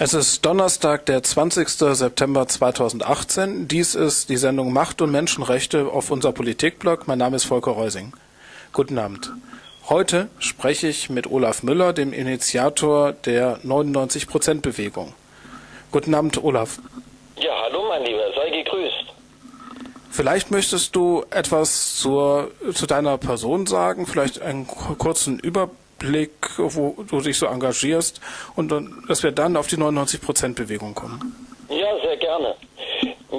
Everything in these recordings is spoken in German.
Es ist Donnerstag, der 20. September 2018. Dies ist die Sendung Macht und Menschenrechte auf unser Politikblog. Mein Name ist Volker Reusing. Guten Abend. Heute spreche ich mit Olaf Müller, dem Initiator der 99%-Bewegung. Guten Abend, Olaf. Ja, hallo mein Lieber, sei gegrüßt. Vielleicht möchtest du etwas zur, zu deiner Person sagen, vielleicht einen kurzen Überblick Blick, wo du dich so engagierst und dass wir dann auf die 99%-Bewegung kommen. Ja, sehr gerne.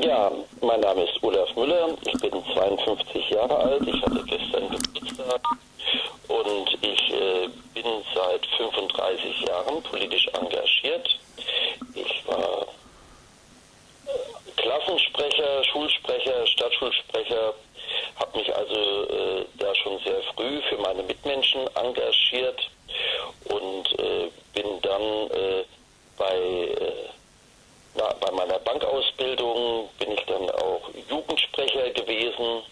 Ja, mein Name ist Olaf Müller, ich bin 52 Jahre alt, ich hatte gestern Geburtstag und ich äh, bin seit 35 Jahren politisch engagiert. Ich war Klassensprecher, Schulsprecher, Stadtschulsprecher, habe mich also äh, da schon sehr früh für meine Mitmenschen engagiert und äh, bin dann äh, bei, äh, na, bei meiner Bankausbildung bin ich dann auch Jugendsprecher gewesen,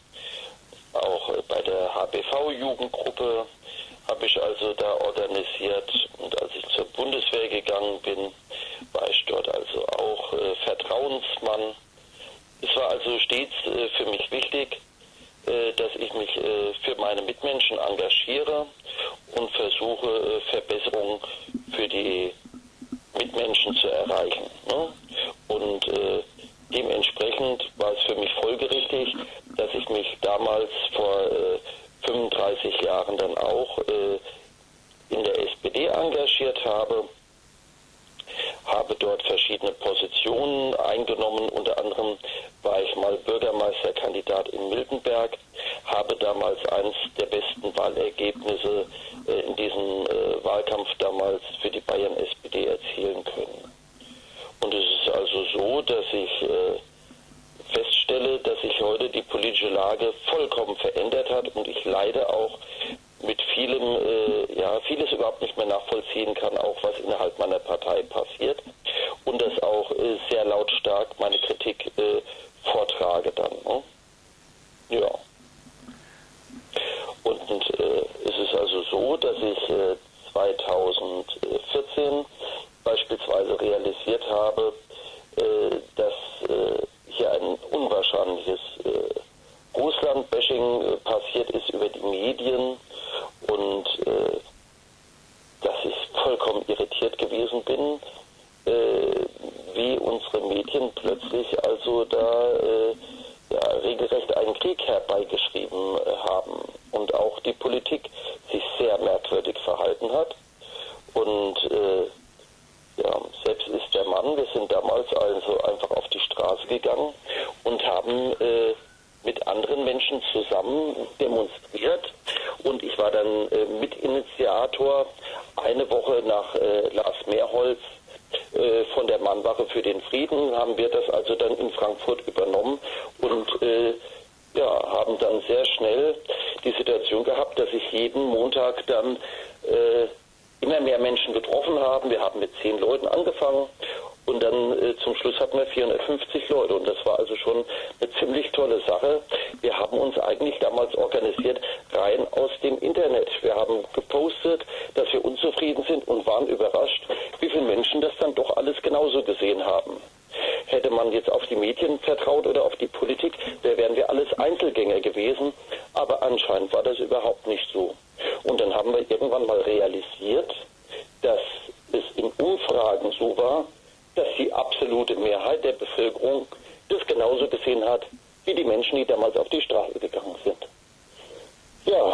auch äh, bei der HBV-Jugendgruppe habe ich also da organisiert und als ich zur Bundeswehr gegangen bin, war ich dort also auch äh, Vertrauensmann. Es war also stets für mich wichtig, äh, dass ich mich äh, für meine Mitmenschen engagiere und versuche, äh, Verbesserungen für die Mitmenschen zu erreichen. Ne? Und dementsprechend war es für mich folgerichtig, dass ich mich damals vor 35 Jahren dann auch in der SPD engagiert habe habe dort verschiedene Positionen eingenommen. Unter anderem war ich mal Bürgermeisterkandidat in Miltenberg, habe damals eines der besten Wahlergebnisse äh, in diesem äh, Wahlkampf damals für die Bayern SPD erzielen können. Und es ist also so, dass ich äh, feststelle, dass sich heute die politische Lage vollkommen verändert hat und ich leide auch mit vielem, äh, ja, vieles überhaupt nicht mehr nachvollziehen kann, auch was innerhalb meiner Partei passiert und das auch äh, sehr lautstark meine Kritik äh, vortrage dann. Ne? Ja. Und äh, es ist also so, dass ich 2014 äh, beispielsweise realisiert habe, äh, dass hier ein unwahrscheinliches Russland-Bashing passiert ist über die Medien und äh, dass ich vollkommen irritiert gewesen bin, äh, wie unsere Medien plötzlich also da äh, ja, regelrecht einen Krieg herbeigeschrieben äh, haben und auch die Politik sich sehr merkwürdig verhalten hat. Und äh, ja, selbst ist der Mann, wir sind damals also einfach auf die Straße gegangen und haben äh, mit anderen Menschen zusammen demonstriert. Und ich war dann äh, Mitinitiator eine Woche nach äh, Lars Mehrholz äh, von der Mannwache für den Frieden. Haben wir das also dann in Frankfurt übernommen und äh, ja, haben dann sehr schnell die Situation gehabt, dass sich jeden Montag dann äh, immer mehr Menschen getroffen haben. Wir haben mit zehn Leuten angefangen und dann äh, zum Schluss hatten wir 450 Leute. Und das war also schon eine ziemlich tolle Sache. Wir haben uns eigentlich damals organisiert rein aus dem Internet. Wir haben gepostet, dass wir unzufrieden sind und waren überrascht, wie viele Menschen das dann doch alles genauso gesehen haben. Hätte man jetzt auf die Medien vertraut oder auf die Politik, da wären wir alles Einzelgänger gewesen. Aber anscheinend war das überhaupt nicht so. Und dann haben wir irgendwann mal realisiert, dass es in Umfragen so war, dass die absolute Mehrheit der Bevölkerung das genauso gesehen hat wie die Menschen, die damals auf die Straße gegangen sind. Ja,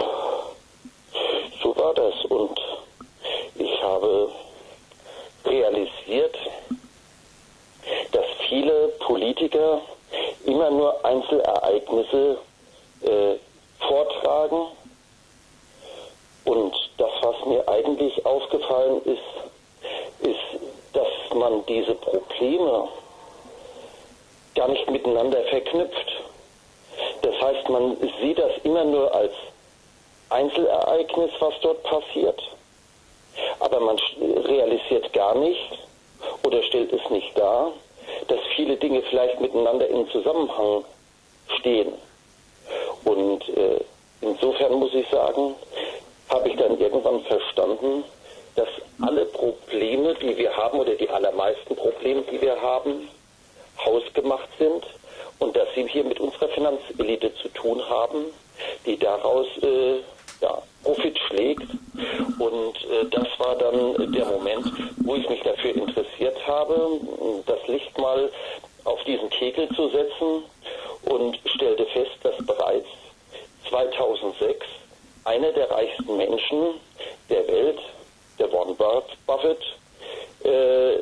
so war das und ich habe realisiert, dass viele Politiker immer nur Einzelereignisse äh, vortragen und das, was mir eigentlich aufgefallen ist, ist, dass man diese Probleme gar nicht miteinander verknüpft. Das heißt, man sieht das immer nur als Einzelereignis, was dort passiert. Aber man realisiert gar nicht oder stellt es nicht dar, dass viele Dinge vielleicht miteinander in Zusammenhang stehen. Und äh, insofern muss ich sagen, habe ich dann irgendwann verstanden, dass alle Probleme, die wir haben, oder die allermeisten Probleme, die wir haben, hausgemacht sind und dass sie hier mit unserer Finanzelite zu tun haben, die daraus äh, ja, Profit schlägt. Und äh, das war dann der Moment, wo ich mich dafür interessiert habe, das Licht mal auf diesen Kegel zu setzen und stellte fest, dass bereits 2006 einer der reichsten Menschen der Welt, der Warren Buffett, äh,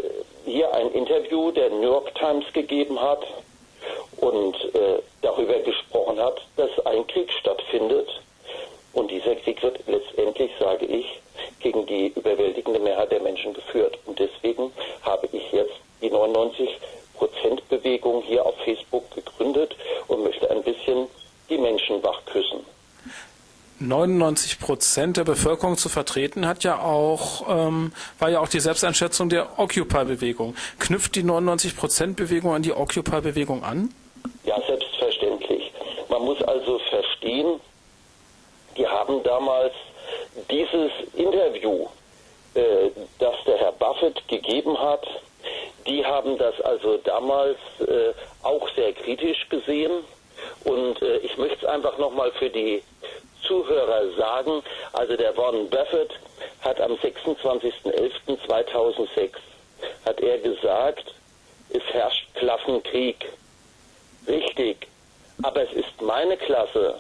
hier ein Interview der New York Times gegeben hat und äh, darüber gesprochen hat, dass ein Krieg stattfindet. Und dieser Krieg wird letztendlich, sage ich, gegen die überwältigende Mehrheit der Menschen geführt. Und deswegen habe ich jetzt die 99 Prozent Bewegung hier auf Facebook gegründet und möchte ein bisschen die Menschen wachküssen. 99 Prozent der Bevölkerung zu vertreten, hat ja auch, ähm, war ja auch die Selbsteinschätzung der Occupy-Bewegung. Knüpft die 99 Prozent Bewegung an die Occupy-Bewegung an? Ja, selbstverständlich. Man muss also verstehen, die haben damals dieses Interview, äh, das der Herr Buffett gegeben hat, die haben das also damals äh, auch sehr kritisch gesehen. Und äh, ich möchte es einfach nochmal für die Zuhörer sagen. Also der Warren Buffett hat am 26.11.2006 hat er gesagt, es herrscht Klassenkrieg. Richtig. Aber es ist meine Klasse,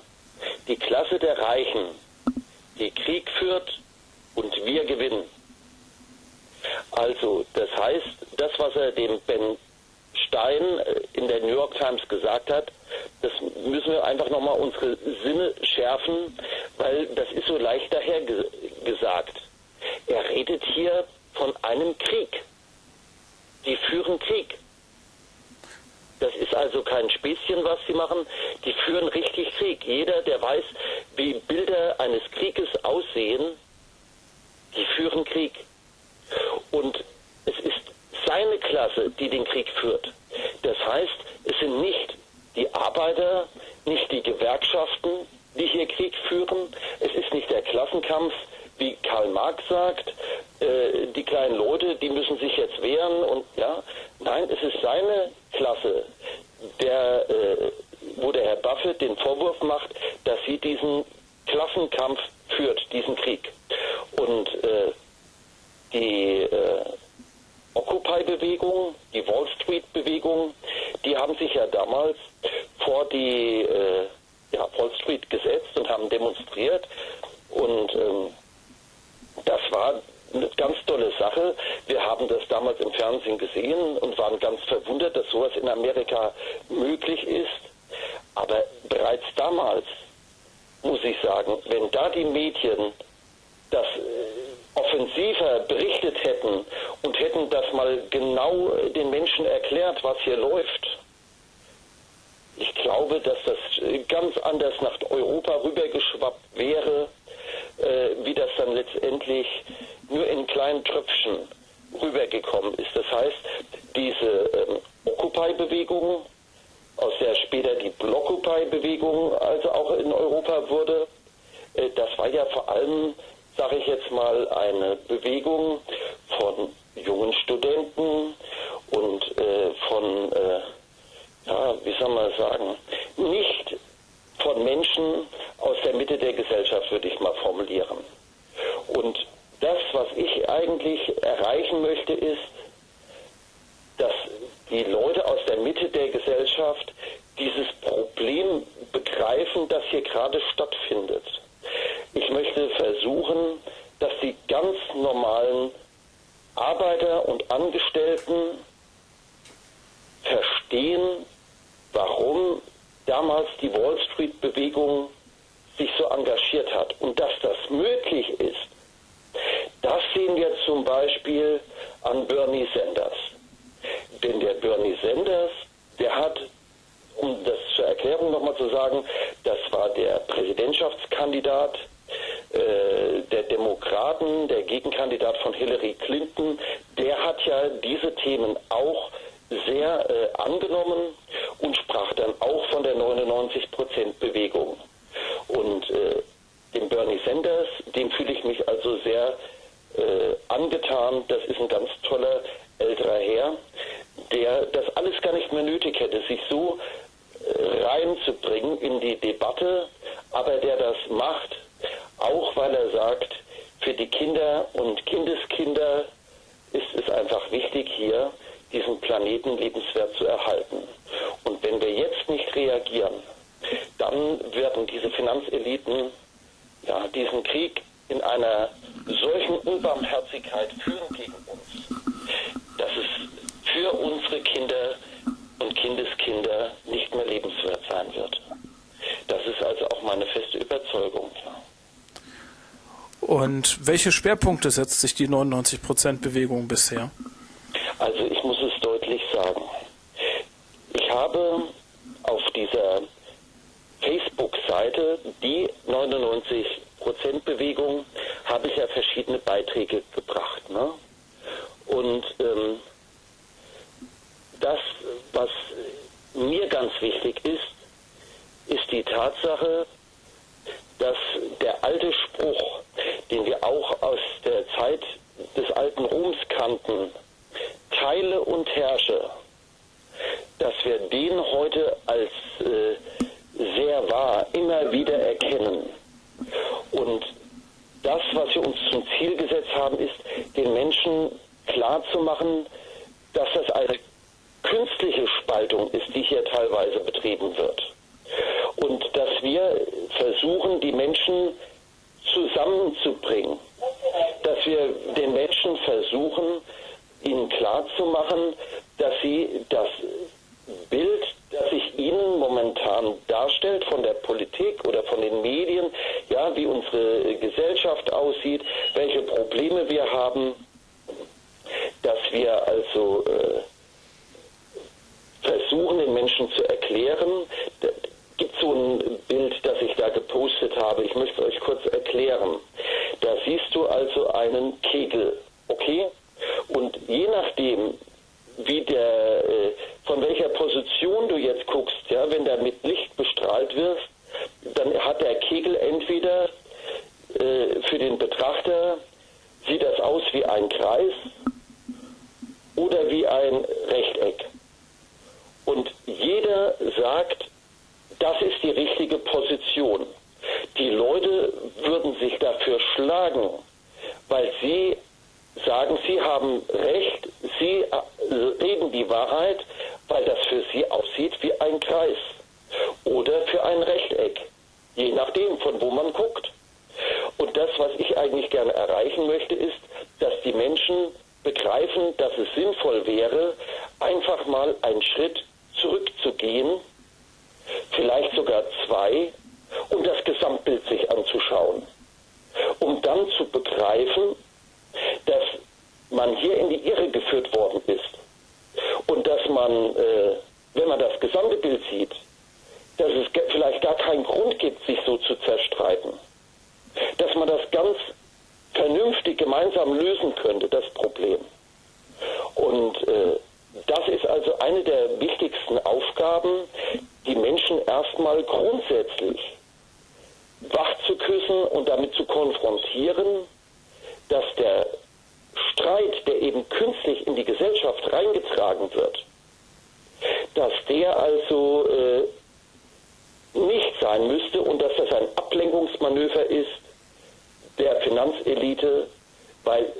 die Klasse der Reichen, die Krieg führt und wir gewinnen. Also, das heißt, das, was er dem Ben Stein äh, in der New York Times gesagt hat, das müssen wir einfach nochmal unsere Sinne schärfen, weil das ist so leicht daher ge gesagt. Er redet hier von einem Krieg. Die führen Krieg. Das ist also kein Späßchen, was sie machen. Die führen richtig Krieg. Jeder, der weiß, wie Bilder eines Krieges aussehen, die führen Krieg. Und es ist seine Klasse, die den Krieg führt. Das heißt, es sind nicht die Arbeiter, nicht die Gewerkschaften, die hier Krieg führen. Es ist nicht der Klassenkampf, wie Karl Marx sagt, äh, die kleinen Leute, die müssen sich jetzt wehren und ja, nein, es ist seine Klasse, der, äh, wo der Herr Buffett den Vorwurf macht, dass sie diesen Klassenkampf führt, diesen Krieg. Und äh, die äh, Occupy-Bewegung, die Wall Street-Bewegung, die haben sich ja damals vor die äh, ja, Wall Street gesetzt und haben demonstriert. Und ähm, das war eine ganz tolle Sache. Wir haben das damals im Fernsehen gesehen und waren ganz verwundert, dass sowas in Amerika möglich ist. Aber bereits damals, muss ich sagen, wenn da die Medien das äh, offensiver berichtet hätten und hätten das mal genau den Menschen erklärt, was hier läuft, ich glaube, dass das ganz anders nach Europa rübergeschwappt wäre, äh, wie das dann letztendlich nur in kleinen Tröpfchen rübergekommen ist. Das heißt, diese ähm, Occupy-Bewegung, aus der später die Blockupy-Bewegung also auch in Europa wurde, äh, das war ja vor allem, sage ich jetzt mal, eine Bewegung von jungen Studenten und äh, von äh, ja, wie soll man sagen, nicht von Menschen aus der Mitte der Gesellschaft, würde ich mal formulieren. Und das, was ich eigentlich erreichen möchte, ist, dass die Leute aus der Mitte der Gesellschaft dieses Problem begreifen, das hier gerade stattfindet. Ich möchte versuchen, dass die ganz normalen Arbeiter und Angestellten verstehen, warum damals die Wall Street-Bewegung sich so engagiert hat und dass das möglich ist. Das sehen wir zum Beispiel an Bernie Sanders. Denn der Bernie Sanders, der hat, um das zur Erklärung nochmal zu sagen, das war der Präsidentschaftskandidat äh, der Demokraten, der Gegenkandidat von Hillary Clinton, der hat ja diese Themen auch sehr äh, angenommen und sprach dann auch von der 99-Prozent-Bewegung. Und äh, dem Bernie Sanders, dem fühle ich mich also sehr äh, angetan. Das ist ein ganz toller älterer Herr, der das alles gar nicht mehr nötig hätte, sich so äh, reinzubringen in die Debatte, aber der das macht, auch weil er sagt, für die Kinder und Kindeskinder ist es einfach wichtig, hier diesen Planeten lebenswert zu erhalten. Und wenn wir jetzt nicht reagieren, dann werden diese Finanzeliten ja, diesen Krieg in einer solchen Unbarmherzigkeit führen gegen uns, dass es für unsere Kinder und Kindeskinder nicht mehr lebenswert sein wird. Das ist also auch meine feste Überzeugung. Und welche Schwerpunkte setzt sich die 99%-Bewegung bisher? Also ich muss es deutlich sagen. Ich habe auf dieser Facebook-Seite, die 99%-Bewegung, habe ich ja verschiedene Beiträge gebracht. Ne? Und ähm, das, was mir ganz wichtig ist, ist die Tatsache, dass der alte Spruch, den wir auch aus der Zeit des alten Roms kannten, teile und herrsche, dass wir den heute als äh, sehr wahr immer wieder erkennen. Und das, was wir uns zum Ziel gesetzt haben, ist, den Menschen klarzumachen, dass das eine künstliche Spaltung ist, die hier teilweise betrieben wird. Und dass wir versuchen, die Menschen zusammenzubringen, dass wir den Menschen versuchen, ihnen klarzumachen, dass sie das Bild, das sich ihnen momentan darstellt von der Politik oder von den Medien, ja, wie unsere Gesellschaft aussieht, welche Probleme wir haben, dass wir also äh, versuchen, den Menschen zu erklären. Da gibt so ein Bild, das ich da gepostet habe. Ich möchte es euch kurz erklären. Da siehst du also einen Kegel, okay? Und je nachdem, wie der, äh, von welcher Position du jetzt guckst, ja, wenn der mit Licht bestrahlt wirst, dann hat der Kegel entweder äh, für den Betrachter sieht das aus wie ein Kreis oder wie ein Rechteck. Und jeder sagt, das ist die richtige Position. Die Leute würden sich dafür schlagen, weil sie sagen, sie haben recht, sie äh, reden die Wahrheit, weil das für sie aussieht wie ein Kreis oder für ein Rechteck, je nachdem, von wo man guckt. Und das, was ich eigentlich gerne erreichen möchte, ist, dass die Menschen begreifen, dass es sinnvoll wäre, einfach mal einen Schritt zurückzugehen, vielleicht sogar zwei, um das Gesamtbild sich anzuschauen, um dann zu begreifen, dass man hier in die Irre geführt worden ist und dass man, äh, wenn man das gesamte Bild sieht, dass es vielleicht gar keinen Grund gibt, sich so zu zerstreiten. Dass man das ganz vernünftig gemeinsam lösen könnte, das Problem. Und äh, das ist also eine der wichtigsten Aufgaben, die Menschen erstmal grundsätzlich wach zu küssen und damit zu konfrontieren, dass der Streit, der eben künstlich in die Gesellschaft reingetragen wird, dass der also äh, nicht sein müsste und dass das ein Ablenkungsmanöver ist der Finanzelite, weil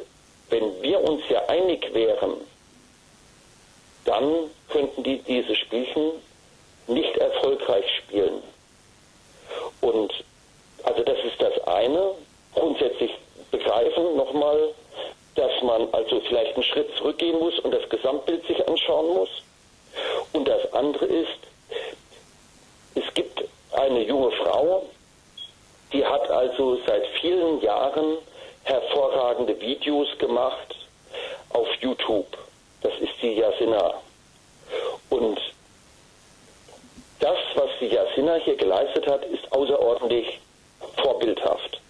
wenn wir uns ja einig wären, dann könnten die diese Spielchen nicht erfolgreich spielen. Und also das ist das eine. Grundsätzlich begreifen nochmal, dass man also vielleicht einen Schritt zurückgehen muss und das Gesamtbild sich anschauen muss. Und das andere ist, es gibt eine junge Frau, die hat also seit vielen Jahren hervorragende Videos gemacht auf YouTube. Das ist die Yasina. Und das, was die Yasina hier geleistet hat, ist außerordentlich vorbildhaft.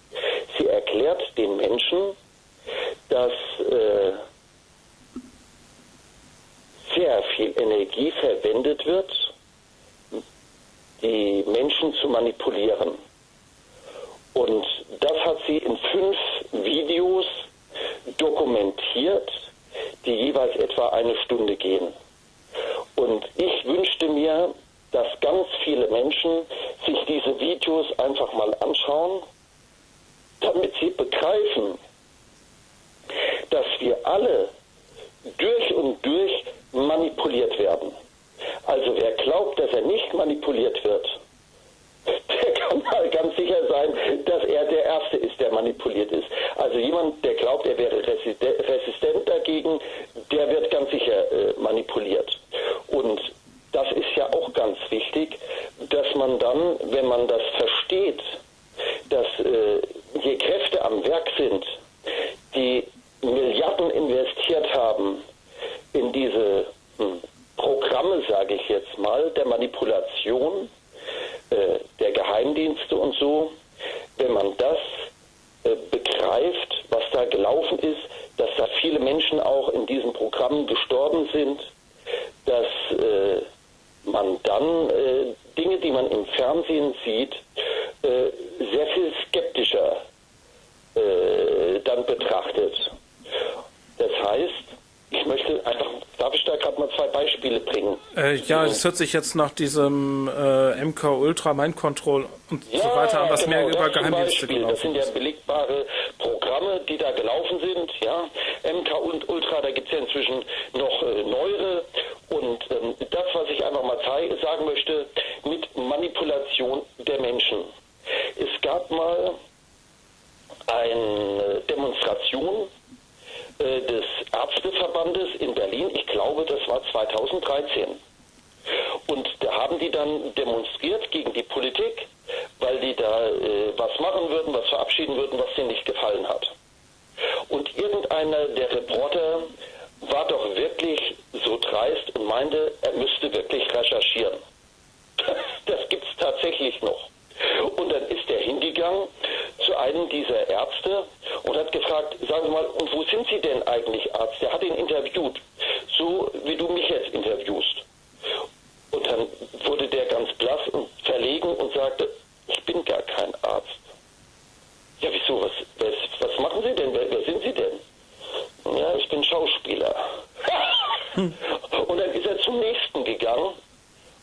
Sie erklärt den Menschen, dass äh, sehr viel Energie verwendet wird, die Menschen zu manipulieren. Und das hat sie in fünf Videos dokumentiert, die jeweils etwa eine Stunde gehen. Und ich wünschte mir, dass ganz viele Menschen sich diese Videos einfach mal anschauen, damit sie begreifen, dass wir alle durch und durch manipuliert werden. Also wer glaubt, dass er nicht manipuliert wird, ganz sicher sein, dass er der Erste ist, der manipuliert ist. Also jemand, der glaubt, er wäre resistent dagegen, der wird ganz sicher äh, manipuliert. Und das ist ja auch ganz wichtig, dass man dann, wenn man das versteht, dass äh, hier Kräfte am Werk sind, die Milliarden investiert haben in diese hm, Programme, sage ich jetzt mal, der Manipulation, äh, der Geheimdienste und so, wenn man das äh, begreift, was da gelaufen ist, dass da viele Menschen auch in diesen Programmen gestorben sind, dass äh, man dann äh, Dinge, die man im Fernsehen sieht, äh, sehr viel skeptischer dann betrachtet. Das heißt, ich möchte einfach, darf ich da gerade mal zwei Beispiele bringen? Äh, ja, das hört sich jetzt nach diesem äh, MK Ultra Mind Control und ja, so weiter an, was genau, mehr über Geheimdienste Beispiel, Das sind ja belegbare Programme, die da gelaufen sind. Ja, MK und Ultra, da gibt es ja inzwischen noch äh, neuere. Und ähm, das, was ich einfach mal sagen möchte, mit Manipulation der Menschen. Es gab mal eine Demonstration äh, des Ärzteverbandes in Berlin, ich glaube, das war 2013. Und da haben die dann demonstriert gegen die Politik, weil die da äh, was machen würden, was verabschieden würden, was denen nicht gefallen hat. Und irgendeiner der Reporter war doch wirklich so dreist und meinte, er müsste wirklich recherchieren. Das gibt's tatsächlich noch. Und dann ist er hingegangen zu einem dieser Ärzte und hat gefragt, sagen Sie mal, und wo sind Sie denn eigentlich Arzt? Der hat ihn interviewt, so wie du mich jetzt interviewst. Und dann wurde der ganz blass und verlegen und sagte, ich bin gar kein Arzt. Ja, wieso? Was, was, was machen Sie denn? Wer, wer sind Sie denn? Ja, ich bin Schauspieler. und dann ist er zum nächsten gegangen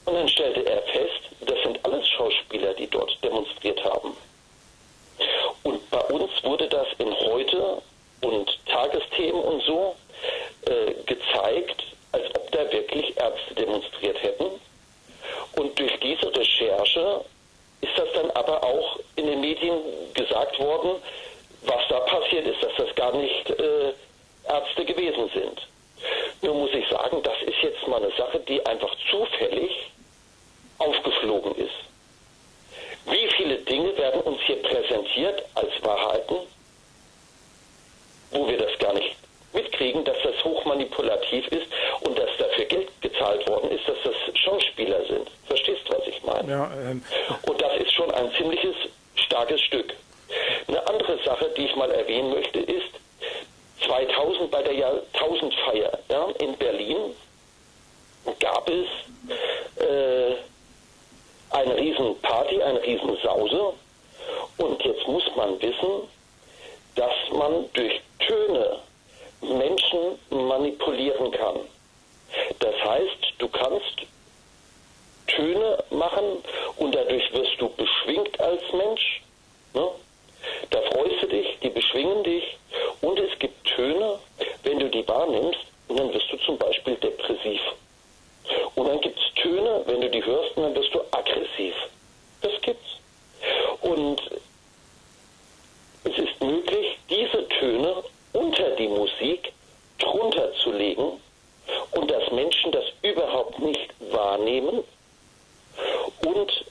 und dann stellte er fest, das sind alles Schauspieler, die dort demonstriert haben. Und bei uns wurde das in heute und Tagesthemen und so äh, gezeigt, als ob da wirklich Ärzte demonstriert hätten. Und durch diese Recherche ist das dann aber auch in den Medien gesagt worden, was da passiert ist, dass das gar nicht äh, Ärzte gewesen sind. Nur muss ich sagen, das ist jetzt mal eine Sache, die einfach zufällig aufgeflogen ist. Wie viele Dinge werden uns hier präsentiert als Wahrheiten, wo wir das gar nicht mitkriegen, dass das hochmanipulativ ist und dass dafür Geld gezahlt worden ist, dass das Schauspieler sind. Verstehst du, was ich meine? Ja, ähm, Und das ist schon ein ziemliches starkes Stück. Eine andere Sache, die ich mal erwähnen möchte, ist 2000 bei der Jahrtausendfeier ja, in Berlin gab es äh, eine Riesenparty, eine Riesensause. Und jetzt muss man wissen, dass man durch Töne Menschen manipulieren kann. Das heißt, du kannst Töne machen und dadurch wirst du beschwingt als Mensch. Ne? Da freust du dich, die beschwingen dich und es gibt Töne, wenn du die wahrnimmst, dann wirst du zum Beispiel depressiv. Und dann gibt es Töne, wenn du die hörst, dann wirst du aggressiv. Das gibt's. Und es ist möglich, diese Töne unter die Musik drunter zu legen und dass Menschen das überhaupt nicht wahrnehmen und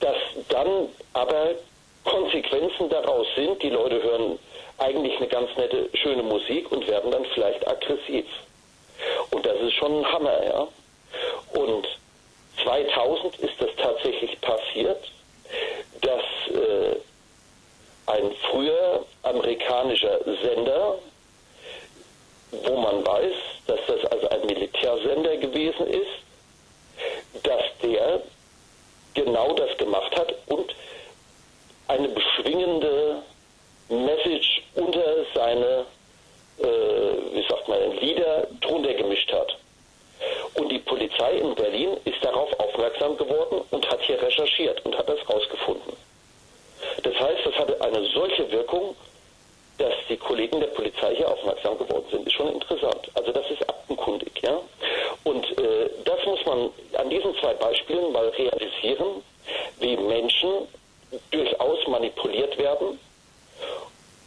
dass dann aber Konsequenzen daraus sind, die Leute hören eigentlich eine ganz nette, schöne Musik und werden dann vielleicht aggressiv. Und das ist schon ein Hammer, ja. Und 2000 ist das tatsächlich passiert, dass äh, ein früher amerikanischer Sender, wo man weiß, dass das also ein Militärsender gewesen ist, dass der genau das gemacht hat und eine beschwingende Message unter seine Glieder drunter gemischt hat. Und die Polizei in Berlin ist darauf aufmerksam geworden und hat hier recherchiert und hat das rausgefunden. Das heißt, das hatte eine solche Wirkung, dass die Kollegen der Polizei hier aufmerksam geworden sind. Ist schon interessant. Also das ist aktenkundig, ja. Und äh, das muss man an diesen zwei Beispielen mal realisieren, wie Menschen durchaus manipuliert werden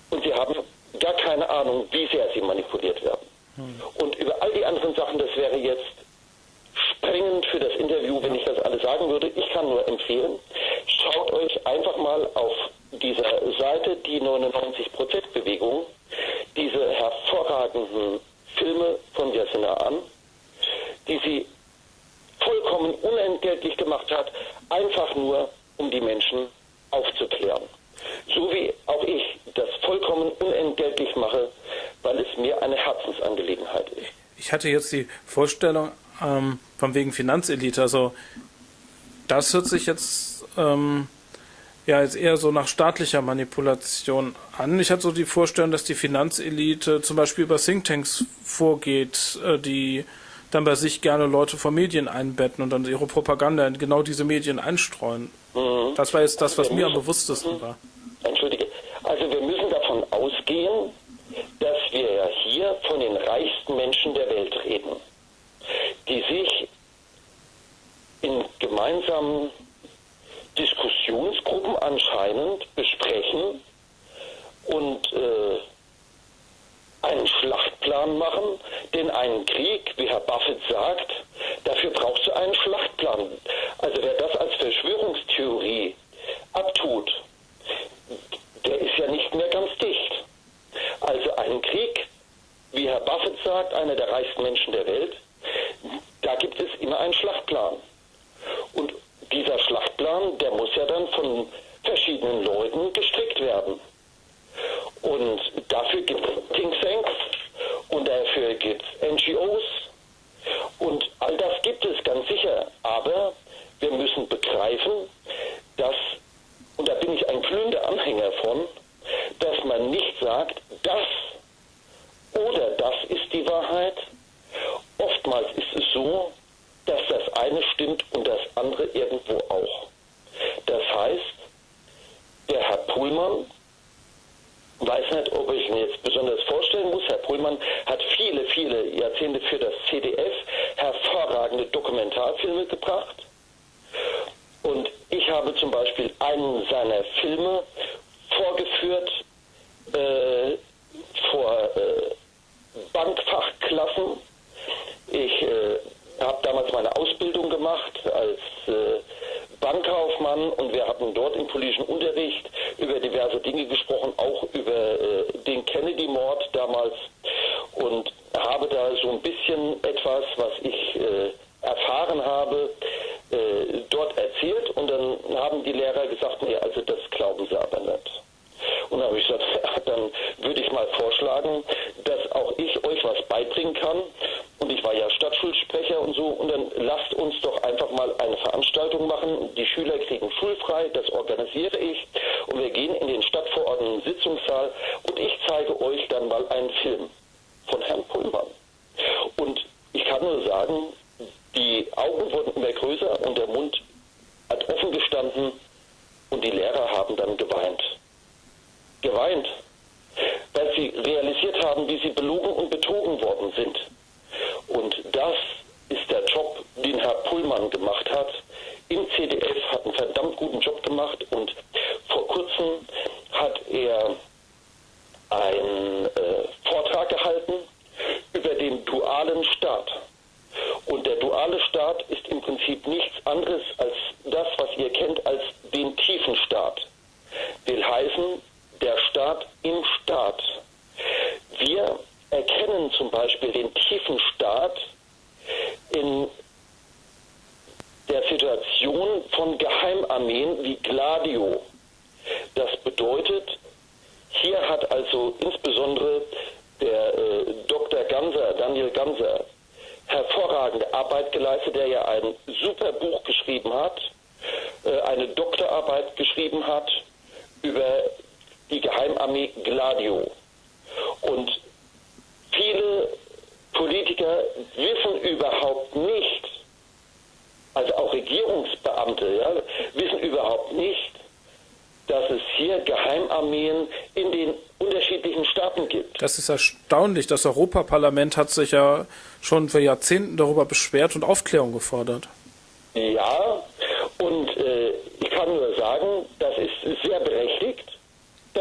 und sie haben gar keine Ahnung, wie sehr sie manipuliert werden. Und über all die anderen Sachen, das wäre jetzt sprengend für das Interview, wenn ich das alles sagen würde. Ich kann nur empfehlen, schaut euch einfach mal auf dieser Seite, die 99%-Bewegung, diese hervorragenden Filme von Jasina an, die sie vollkommen unentgeltlich gemacht hat, einfach nur, um die Menschen aufzuklären. So wie auch ich das vollkommen unentgeltlich mache, weil es mir eine Herzensangelegenheit ist. Ich hatte jetzt die Vorstellung, ähm, von wegen Finanzelite, also das hört sich jetzt ähm, ja jetzt eher so nach staatlicher Manipulation an. Ich hatte so die Vorstellung, dass die Finanzelite zum Beispiel über Thinktanks vorgeht, äh, die dann bei sich gerne Leute von Medien einbetten und dann ihre Propaganda in genau diese Medien einstreuen. Mhm. Das war jetzt das, was mir am bewusstesten mhm. war. Entschuldige. Also wir müssen davon ausgehen, dass wir ja hier von den reichsten Menschen der Welt reden, die sich in gemeinsamen Diskussionsgruppen anscheinend besprechen und äh, einen Schlachtplan machen, denn einen Krieg, wie Herr Buffett sagt, dafür brauchst du einen Schlachtplan. Also wer das als Verschwörungstheorie abtut, der ist ja nicht mehr ganz dicht. Also ein Krieg, wie Herr Buffett sagt, einer der reichsten Menschen der Welt, da gibt es immer einen Schlachtplan. Und dieser Schlachtplan, der muss ja dann von verschiedenen Leuten gestrickt werden. Und dafür gibt es Thinktanks und dafür gibt es NGOs und all das gibt es ganz sicher. Aber wir müssen begreifen, dass, und da bin ich ein glühender Anhänger von, dass man nicht sagt, das oder das ist die Wahrheit. Oftmals ist es so, dass das eine stimmt und das andere irgendwo auch. Das heißt, der Herr Pullmann weiß nicht, ob ich mir jetzt besonders vorstellen muss. Herr Pullmann hat viele, viele Jahrzehnte für das CDF hervorragende Dokumentarfilme gebracht. Und ich habe zum Beispiel einen seiner Filme vorgeführt äh, vor äh, Bankfachklassen. Ich äh, habe damals meine Ausbildung gemacht als äh, Bankkaufmann und wir hatten dort im politischen Unterricht über diverse Dinge gesprochen, auch über äh, den Kennedy-Mord damals und habe da so ein bisschen etwas, was ich äh, erfahren habe, äh, dort erzählt und dann haben die Lehrer gesagt, nee, also das glauben sie aber nicht. Und dann habe ich gesagt, dann würde ich mal vorschlagen, dass auch ich euch was beibringen kann. Und ich war ja Stadtschulsprecher und so. Und dann lasst uns doch einfach mal eine Veranstaltung machen. Die Schüler kriegen schulfrei, das organisiere ich. Und wir gehen in den Stadtverordneten Sitzungssaal und ich zeige euch dann mal einen Film von Herrn Pullmann. Und ich kann nur sagen, die Augen wurden immer größer und der Mund hat offen gestanden und die Lehrer haben dann geweint geweint, weil sie realisiert haben, wie sie belogen und betrogen worden sind. Und das ist der Job, den Herr Pullmann gemacht hat. Im CDF hat einen verdammt guten Job gemacht und vor kurzem hat er einen äh, Vortrag gehalten über den dualen Staat. Und der duale Staat ist im Prinzip nichts anderes als das, was ihr kennt als den tiefen Staat. Will heißen, der Staat im Staat. Wir erkennen zum Beispiel den tiefen Staat in der Situation von Geheimarmeen wie Gladio. Das bedeutet, hier hat also insbesondere der äh, Dr. Ganser, Daniel Ganser, hervorragende Arbeit geleistet, der ja ein super Buch geschrieben hat, äh, eine Doktorarbeit geschrieben hat über die Geheimarmee Gladio. Und viele Politiker wissen überhaupt nicht, also auch Regierungsbeamte, ja, wissen überhaupt nicht, dass es hier Geheimarmeen in den unterschiedlichen Staaten gibt. Das ist erstaunlich. Das Europaparlament hat sich ja schon für Jahrzehnten darüber beschwert und Aufklärung gefordert. Ja, und äh, ich kann nur sagen, das ist sehr berechtigt.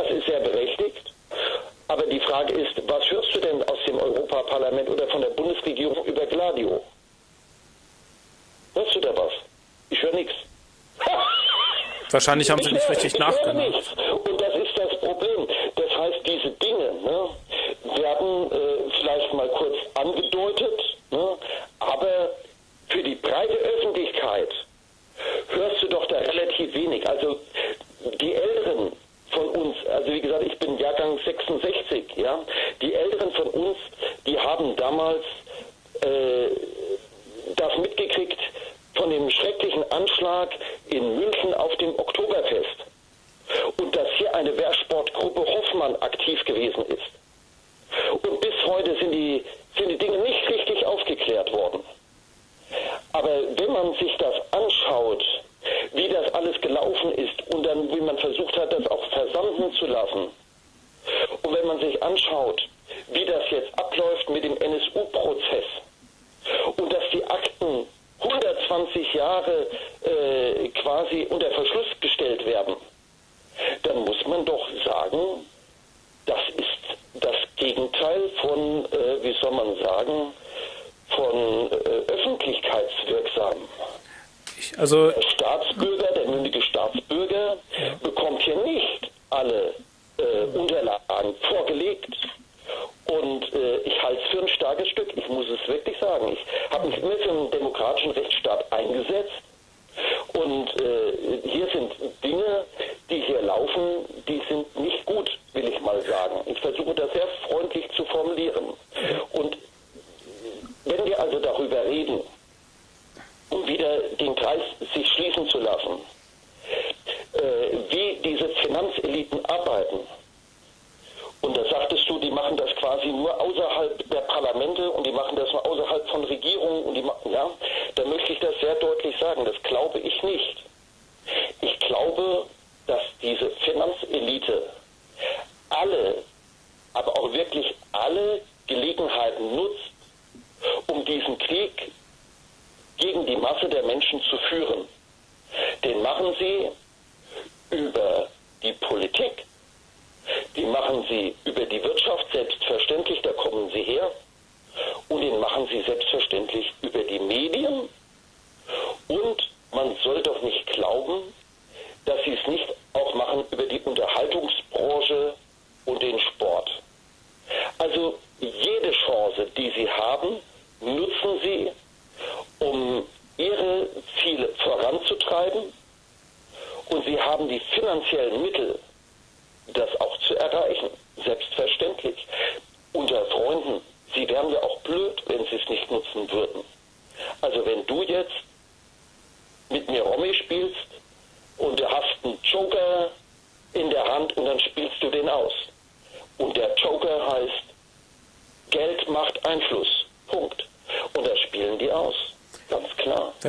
Das ist sehr berechtigt. Aber die Frage ist, was hörst du denn aus dem Europaparlament oder von der Bundesregierung über Gladio? Hörst du da was? Ich höre nichts. Wahrscheinlich haben sie nicht richtig nachgedacht. Und das ist das Problem. Das heißt, diese Dinge ne, werden äh, vielleicht mal kurz angedeutet, ne, aber für die breite Öffentlichkeit hörst du doch da relativ wenig. Also die Älteren von uns, also wie gesagt, ich bin Jahrgang 66, ja, die Älteren von uns, die haben damals äh, das mitgekriegt, von dem schrecklichen Anschlag in München auf dem Oktoberfest und dass hier eine Wehrsportgruppe Hoffmann aktiv gewesen ist. Und bis heute sind die, sind die Dinge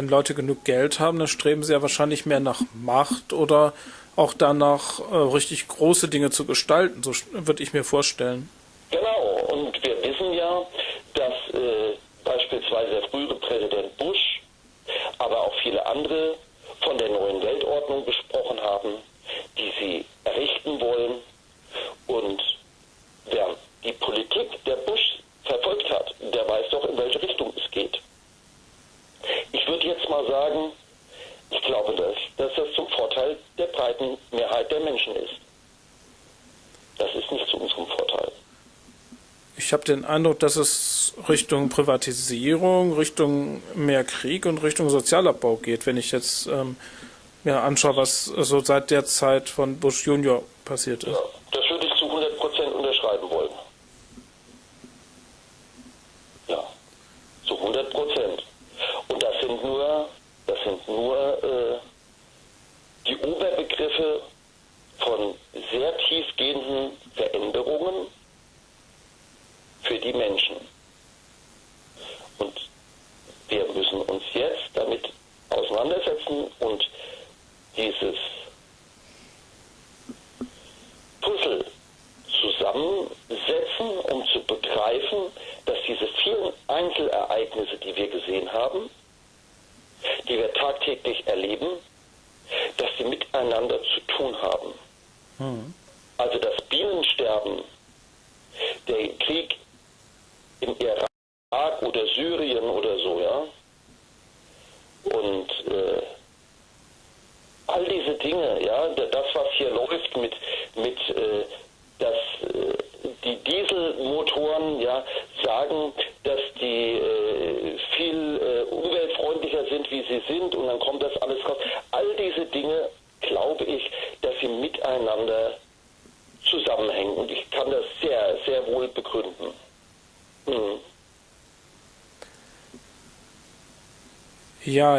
Wenn Leute genug Geld haben, dann streben sie ja wahrscheinlich mehr nach Macht oder auch danach äh, richtig große Dinge zu gestalten, so würde ich mir vorstellen. Genau, und wir wissen ja, dass äh, beispielsweise der frühere Präsident Bush, aber auch viele andere von der neuen Weltordnung gesprochen haben, die sie errichten wollen. Und wer die Politik der Bush verfolgt hat, der weiß doch, in welche Richtung es geht. Ich würde jetzt mal sagen, ich glaube, dass, dass das zum Vorteil der breiten Mehrheit der Menschen ist. Das ist nicht zu unserem Vorteil. Ich habe den Eindruck, dass es Richtung Privatisierung, Richtung mehr Krieg und Richtung Sozialabbau geht, wenn ich jetzt ähm, mir anschaue, was so seit der Zeit von Bush Junior passiert ist. Ja, das würde ich zu 100 Prozent unterschreiben wollen. Ja, zu 100 Prozent. Und das sind nur das sind nur äh, die Oberbegriffe von sehr tiefgehenden Veränderungen für die Menschen. dieses Puzzle zusammensetzen, um zu begreifen, dass diese vielen Einzelereignisse, die wir gesehen haben, die wir tagtäglich erleben, dass sie miteinander zu tun haben. Mhm. Also das Bienensterben, der Krieg im Irak oder Syrien oder so, ja. Und äh, all diese Dinge, ja, das, was hier läuft mit, mit äh, dass äh, die Dieselmotoren ja sagen, dass die äh, viel äh, umweltfreundlicher sind, wie sie sind, und dann kommt das alles raus. All diese Dinge glaube ich, dass sie miteinander zusammenhängen. Und ich kann das sehr, sehr wohl begründen. Hm.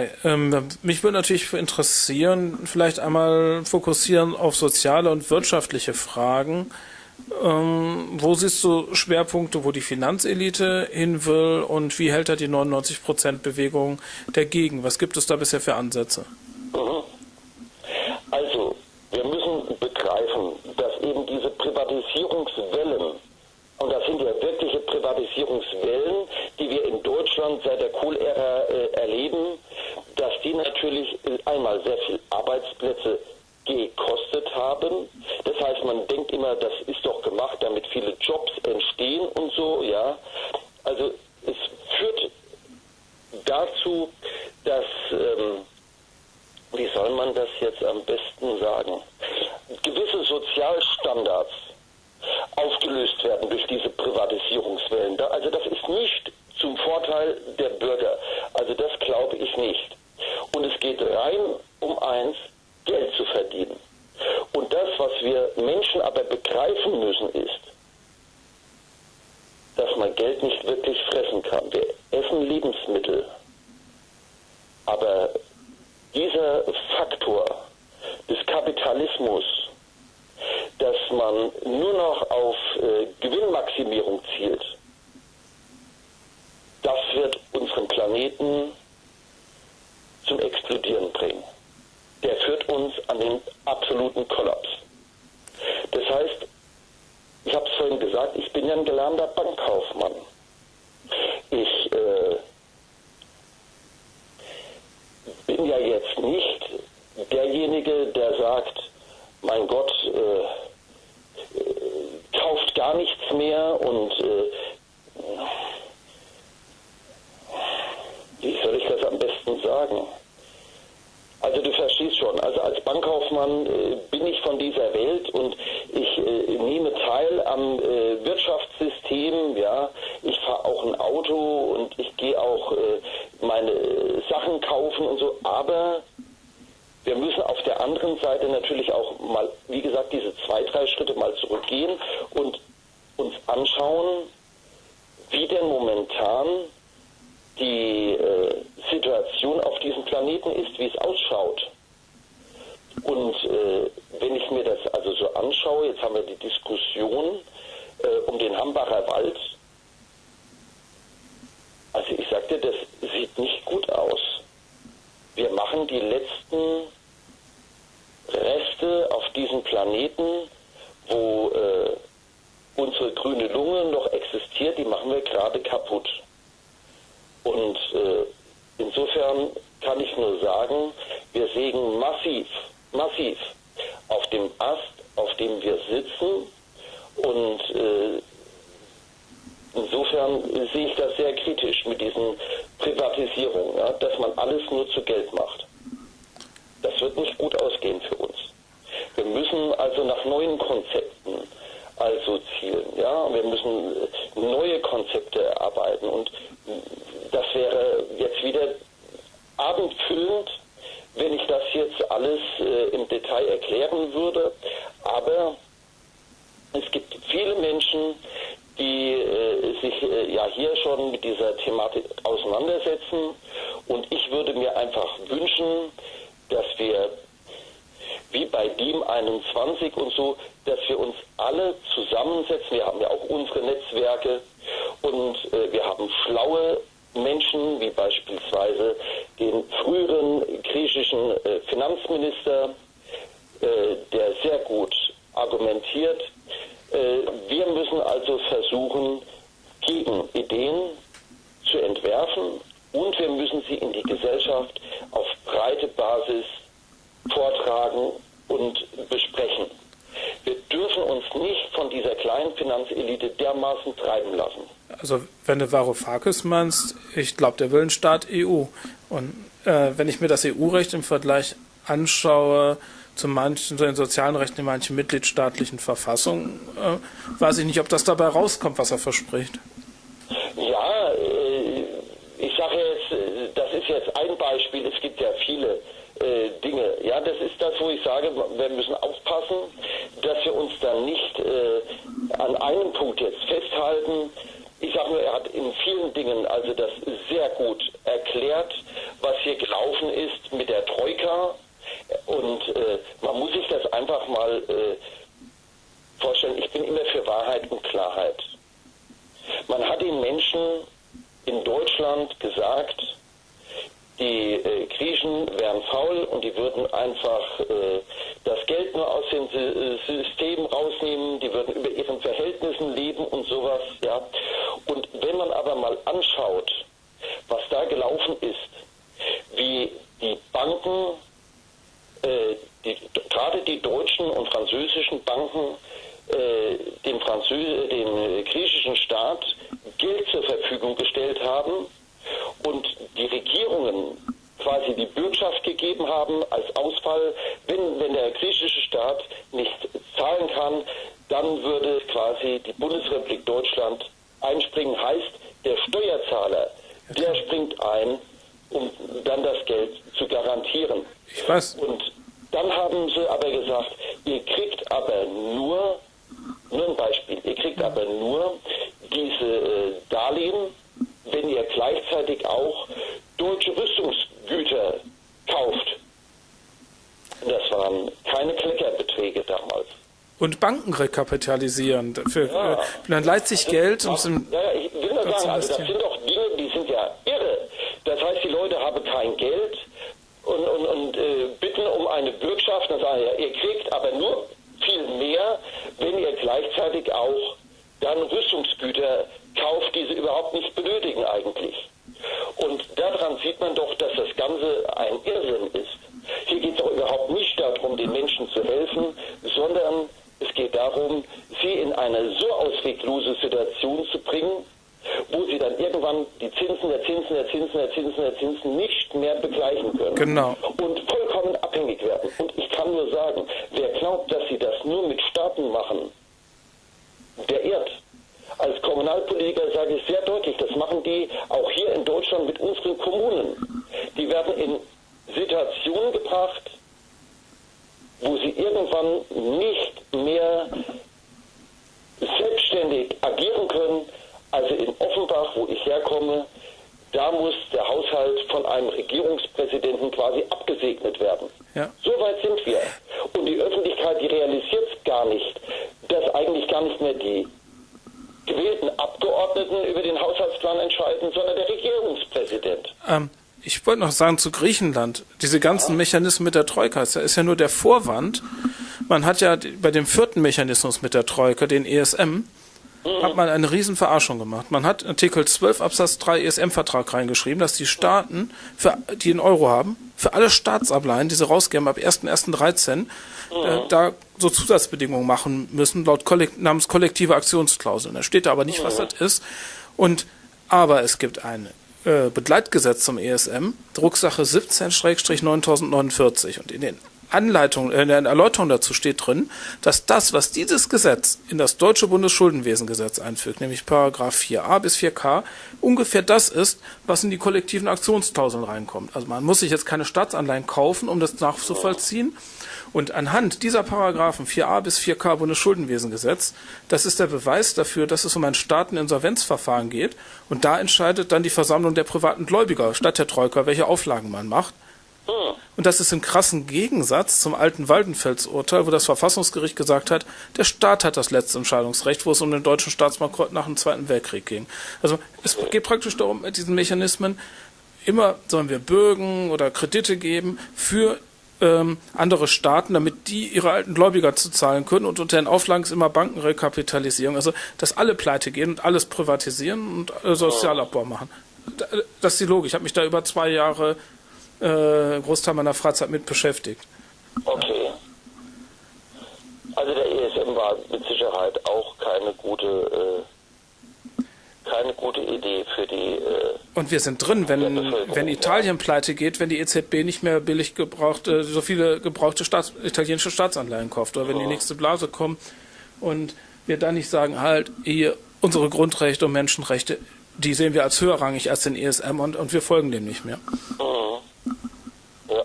Ja, ähm, mich würde natürlich interessieren, vielleicht einmal fokussieren auf soziale und wirtschaftliche Fragen. Ähm, wo siehst du Schwerpunkte, wo die Finanzelite hin will und wie hält er die 99%-Bewegung dagegen? Was gibt es da bisher für Ansätze? Nicht gut aus. Wir machen die letzten Reste auf diesem Planeten, wo äh, unsere grüne Lunge noch existiert, die machen wir gerade kaputt. Und äh, insofern kann ich nur sagen, wir sägen massiv, massiv auf dem Ast, auf dem wir sitzen. Und äh, insofern sehe ich das sehr kritisch mit diesen Privatisierungen, ja, dass man alles nur zu Geld macht. Das wird nicht gut ausgehen für uns. Wir müssen also nach neuen Konzepten also zielen. Ja, wir müssen äh, neue Konzepte erarbeiten und das wäre jetzt wieder abendfüllend, wenn ich das jetzt alles äh, im Detail erklären würde. Aber es gibt viele Menschen, die äh, sich äh, ja hier schon mit dieser Thematik auseinandersetzen. Und ich würde mir einfach wünschen, dass wir wie bei DIEM 21 und so, dass wir uns alle zusammensetzen. Wir haben ja auch unsere Netzwerke und äh, wir haben schlaue Menschen, wie beispielsweise den früheren griechischen äh, Finanzminister äh, der sehr gut argumentiert. Äh, wir müssen also versuchen, gegen Ideen zu entwerfen und wir müssen sie in die Gesellschaft auf breite Basis vortragen und besprechen. Wir dürfen uns nicht von dieser kleinen Finanzelite dermaßen treiben lassen. Also wenn du Varoufakis meinst, ich glaube, der will einen Staat EU. Und äh, wenn ich mir das EU-Recht im Vergleich anschaue zu manchen, zu den sozialen Rechten in manchen mitgliedstaatlichen Verfassungen, äh, weiß ich nicht, ob das dabei rauskommt, was er verspricht. Ja, äh, ich sage jetzt, das ist jetzt ein Beispiel, es gibt ja viele äh, Dinge. Ja, das ist das, wo ich sage, wir müssen aufpassen, dass wir uns dann nicht äh, an einem Punkt jetzt festhalten. Ich sage nur, er hat in vielen Dingen also das sehr gut erklärt, was hier gelaufen ist mit der Troika. Und äh, man muss sich das einfach mal äh, vorstellen. Ich bin immer für Wahrheit und Klarheit. Man hat den Menschen in Deutschland gesagt, die äh, Griechen wären faul und die würden einfach äh, das Geld nur aus dem System rausnehmen, die würden über ihren Verhältnissen leben und sowas, ja. Und wenn man aber mal anschaut, was da gelaufen ist, wie die Banken, äh, die, gerade die deutschen und französischen Banken, äh, dem, Französ dem griechischen Staat Geld zur Verfügung gestellt haben, und die Regierungen quasi die Bürgschaft gegeben haben als Ausfall, wenn, wenn der griechische Staat nicht zahlen kann, dann würde quasi die Bundesrepublik Deutschland einspringen. Heißt, der Steuerzahler, der springt ein, um dann das Geld zu garantieren. Ich weiß. Und dann haben sie aber gesagt, ihr kriegt aber nur, nur ein Beispiel, ihr kriegt aber nur diese äh, Darlehen, wenn ihr gleichzeitig auch deutsche Rüstungsgüter kauft. Das waren keine Kleckerbeträge damals. Und Banken rekapitalisieren. Für, ja. äh, dann leiht sich Geld, um es im. Ja, ich will nur sagen, also das sind doch Dinge, die sind ja irre. Das heißt, die Leute haben kein Geld und, und, und äh, bitten um eine Bürgschaft. Dann sagen ja, ihr kriegt aber nur viel mehr, wenn ihr gleichzeitig auch dann Rüstungsgüter kauft, die sie überhaupt nicht benötigen eigentlich. Und daran sieht man doch, dass das Ganze ein Irrsinn ist. Hier geht es doch überhaupt nicht darum, den Menschen zu helfen, sondern es geht darum, sie in eine so ausweglose Situation zu bringen, wo sie dann irgendwann die Zinsen der Zinsen der Zinsen der Zinsen der Zinsen nicht mehr begleichen können. Genau. Und vollkommen abhängig werden. Und ich kann nur sagen, wer glaubt, dass sie das nur mit Staaten machen, der irrt. Als Kommunalpolitiker sage ich sehr deutlich, das machen die auch hier in Deutschland mit unseren Kommunen. Die werden in Situationen gebracht, wo sie irgendwann nicht mehr selbstständig agieren können. Also in Offenbach, wo ich herkomme, da muss der Haushalt von einem Regierungspräsidenten quasi abgesegnet werden. Ja. So weit sind wir. Und die Öffentlichkeit, die realisiert gar nicht, dass eigentlich gar nicht mehr die gewählten Abgeordneten über den Haushaltsplan entscheiden, sondern der Regierungspräsident. Ähm, ich wollte noch sagen zu Griechenland, diese ganzen ja. Mechanismen mit der Troika, das ist ja nur der Vorwand. Man hat ja bei dem vierten Mechanismus mit der Troika, den ESM. Hat man eine riesen Verarschung gemacht. Man hat Artikel 12 Absatz 3 ESM-Vertrag reingeschrieben, dass die Staaten, für, die einen Euro haben, für alle Staatsanleihen, die sie rausgeben ab 1.1.13, mhm. äh, da so Zusatzbedingungen machen müssen, laut Kollekt namens kollektive Aktionsklauseln. Da steht da aber nicht, mhm. was das ist. Und aber es gibt ein äh, Begleitgesetz zum ESM, Drucksache 17-9049. Und in den Anleitung, äh, in der Erläuterung dazu steht drin, dass das, was dieses Gesetz in das deutsche Bundesschuldenwesengesetz einfügt, nämlich Paragraph 4a bis 4k, ungefähr das ist, was in die kollektiven Aktionsklauseln reinkommt. Also man muss sich jetzt keine Staatsanleihen kaufen, um das nachzuvollziehen. Und anhand dieser Paragraphen 4a bis 4k Bundesschuldenwesengesetz, das ist der Beweis dafür, dass es um ein Staateninsolvenzverfahren geht. Und da entscheidet dann die Versammlung der privaten Gläubiger statt der Troika, welche Auflagen man macht. Und das ist im krassen Gegensatz zum alten Waldenfels-Urteil, wo das Verfassungsgericht gesagt hat, der Staat hat das letzte Entscheidungsrecht, wo es um den deutschen Staatsbankrott nach dem Zweiten Weltkrieg ging. Also es geht praktisch darum, mit diesen Mechanismen immer sollen wir Bürgen oder Kredite geben für ähm, andere Staaten, damit die ihre alten Gläubiger zu zahlen können und unter den Auflagen ist immer Bankenrekapitalisierung, also dass alle pleite gehen und alles privatisieren und äh, Sozialabbau machen. Das ist die Logik. Ich habe mich da über zwei Jahre äh, Großteil meiner Freizeit mit beschäftigt. Okay. Also der ESM war mit Sicherheit auch keine gute äh keine gute Idee für die. Äh, und wir sind drin, wenn, wenn Italien pleite geht, wenn die EZB nicht mehr billig gebrauchte, so viele gebrauchte Staats, italienische Staatsanleihen kauft oder wenn ja. die nächste Blase kommt und wir dann nicht sagen, halt, hier unsere Grundrechte und Menschenrechte, die sehen wir als höherrangig als den ESM und, und wir folgen dem nicht mehr. Mhm. Ja.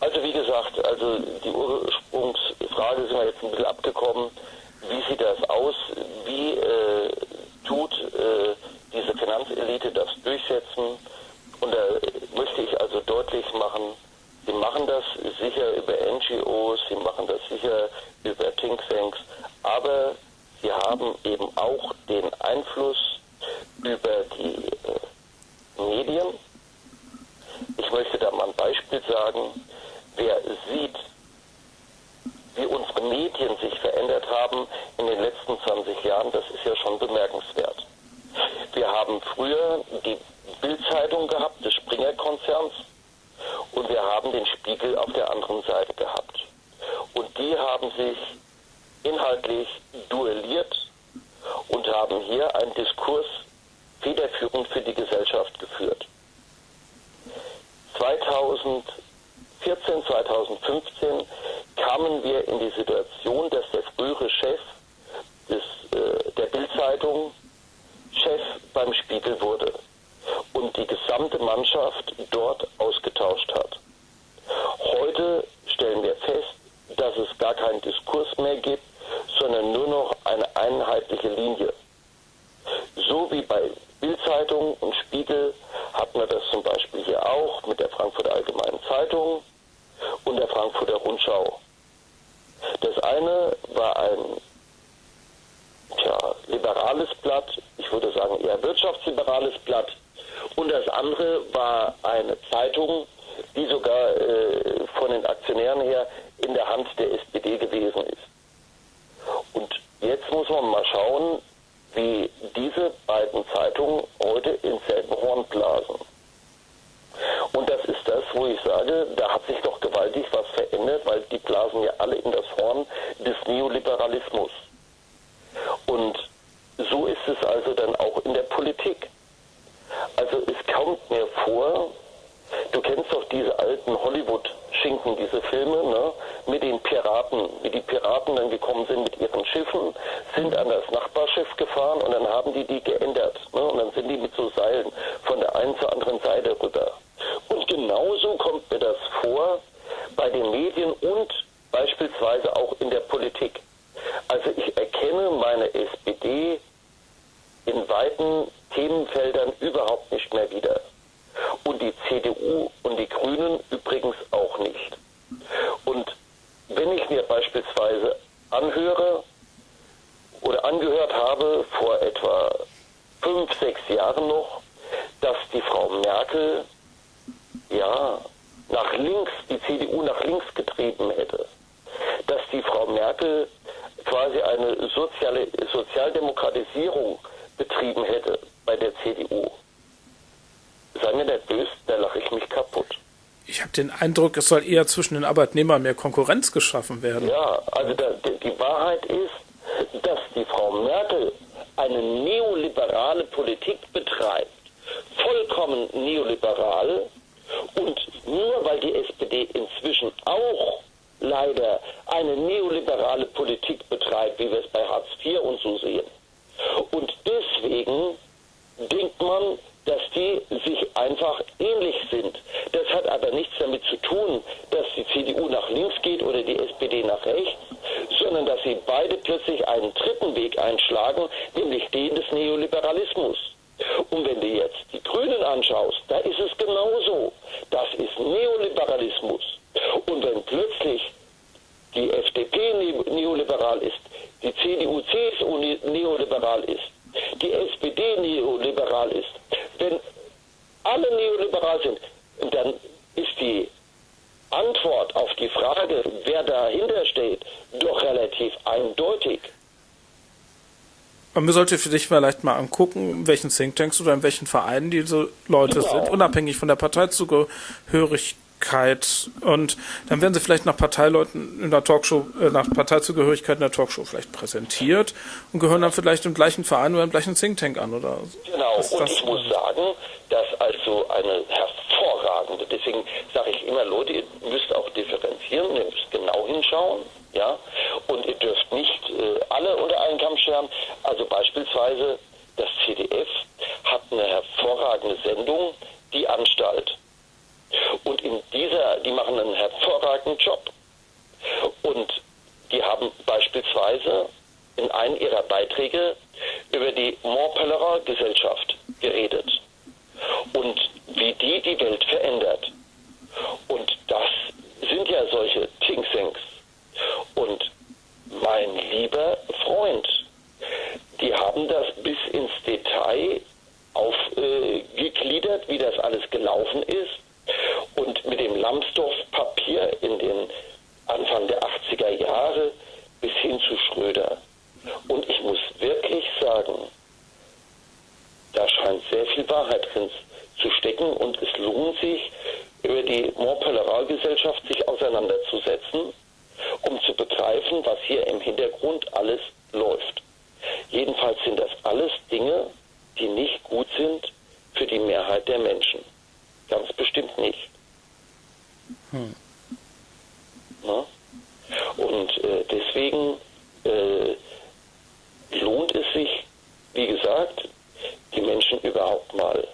Also wie gesagt, also die Ursprungsfrage sind wir jetzt ein bisschen abgekommen. Wie sieht das aus? Wie äh, tut äh, diese Finanzelite das durchsetzen. Und da möchte ich also deutlich machen, sie machen das sicher über NGOs, sie machen das sicher über Thinktanks, aber sie haben eben auch den Einfluss über die äh, Medien. Ich möchte da mal ein Beispiel sagen. Wer sieht, wie unsere Medien sich verändert haben in den letzten 20 Jahren, das ist ja schon bemerkenswert. Wir haben früher die Bildzeitung gehabt des Springer-Konzerns und wir haben den Spiegel auf der anderen Seite gehabt. Und die haben sich inhaltlich duelliert und haben hier einen Diskurs federführend für die Gesellschaft geführt. 2014, 2015 kamen wir in die Situation, dass der frühere Chef des, äh, der Bildzeitung Chef beim Spiegel wurde und die gesamte Mannschaft dort ausgetauscht hat. Heute stellen wir fest, dass es gar keinen Diskurs mehr gibt, sondern nur noch eine einheitliche Linie. So wie bei Bildzeitung und Spiegel hat man das zum Beispiel hier auch mit der Frankfurter Allgemeinen Zeitung und der Frankfurter Rundschau. Das eine war ein tja, liberales Blatt, ich würde sagen eher wirtschaftsliberales Blatt. Und das andere war eine Zeitung, die sogar äh, von den Aktionären her in der Hand der SPD gewesen ist. Und jetzt muss man mal schauen, wie diese beiden Zeitungen heute ins selbe Horn blasen. Und das ist das, wo ich sage, da hat sich doch gewaltig was verändert, weil die blasen ja alle in das Horn des Neoliberalismus. Und so ist es also dann auch in der Politik. Also es kommt mir vor, du kennst doch diese alten Hollywood-Schinken, diese Filme, ne, mit den Piraten, wie die Piraten dann gekommen sind mit ihren Schiffen, sind an das Nachbarschiff gefahren und dann haben die die geändert. Ne, und dann sind die mit so Seilen von der einen zur anderen Seite rüber. Und genauso kommt mir das vor bei den Medien und beispielsweise auch in der Politik. Also ich erkenne meine SPD in weiten Themenfeldern überhaupt nicht mehr wieder. Und die CDU und die Grünen übrigens auch nicht. Und wenn ich mir beispielsweise anhöre oder angehört habe vor etwa fünf, sechs Jahren noch, dass die Frau Merkel ja nach links, die CDU nach links getrieben hätte, dass die Frau Merkel quasi eine soziale, Sozialdemokratisierung betrieben hätte bei der CDU. Sei mir nicht böse, da lache ich mich kaputt. Ich habe den Eindruck, es soll eher zwischen den Arbeitnehmern mehr Konkurrenz geschaffen werden. Ja, also da, die Wahrheit ist, dass die Frau Merkel eine neoliberale Politik betreibt, vollkommen neoliberal, und nur weil die SPD inzwischen auch leider eine neoliberale Politik betreibt, wie wir es bei Hartz IV und so sehen. Und deswegen denkt man, dass die sich einfach ähnlich sind. Das hat aber nichts damit zu tun, dass die CDU nach links geht oder die SPD nach rechts, sondern dass sie beide plötzlich einen dritten Weg einschlagen, nämlich den des Neoliberalismus. Und wenn du jetzt die Grünen anschaust, da ist es genauso. Das ist Neoliberalismus. Und wenn plötzlich die FDP neoliberal ist, die CDU, CSU neoliberal ist, die SPD neoliberal ist, alle neoliberal sind, dann ist die Antwort auf die Frage, wer dahinter steht, doch relativ eindeutig. Man sollte für dich vielleicht mal angucken, in welchen Thinktanks oder in welchen Vereinen diese Leute genau. sind, unabhängig von der Parteizugehörigkeit Parteizugehörigkeit und dann werden sie vielleicht nach Parteileuten in der Talkshow, äh, nach Parteizugehörigkeit in der Talkshow vielleicht präsentiert und gehören dann vielleicht im gleichen Verein oder im gleichen Think Tank an, oder? Genau, und ich muss sagen, dass also eine hervorragende, deswegen sage ich immer, Leute, ihr müsst auch differenzieren, ihr müsst genau hinschauen, ja, und ihr dürft nicht äh, alle unter einen Kamm scheren. Also beispielsweise das CDF hat eine hervorragende Sendung, die Anstalt. Und in dieser, die machen einen hervorragenden Job. Und die haben beispielsweise in einem ihrer Beiträge über die Montpellerin-Gesellschaft geredet und wie die die Welt verändert. Und das sind ja solche Thinktanks. Und mein lieber Freund, die haben das bis ins Detail aufgegliedert, äh, wie das alles gelaufen ist und mit dem Lambsdorff-Papier in den Anfang der 80er Jahre bis hin zu Schröder. Und ich muss wirklich sagen, da scheint sehr viel Wahrheit drin zu stecken und es lohnt sich, über die Montpellerin-Gesellschaft sich auseinanderzusetzen, um zu begreifen, was hier im Hintergrund alles läuft. Jedenfalls sind das alles Dinge, die nicht gut sind für die Mehrheit der Menschen. Ganz bestimmt nicht. Hm. Und äh, deswegen äh, lohnt es sich, wie gesagt, die Menschen überhaupt mal.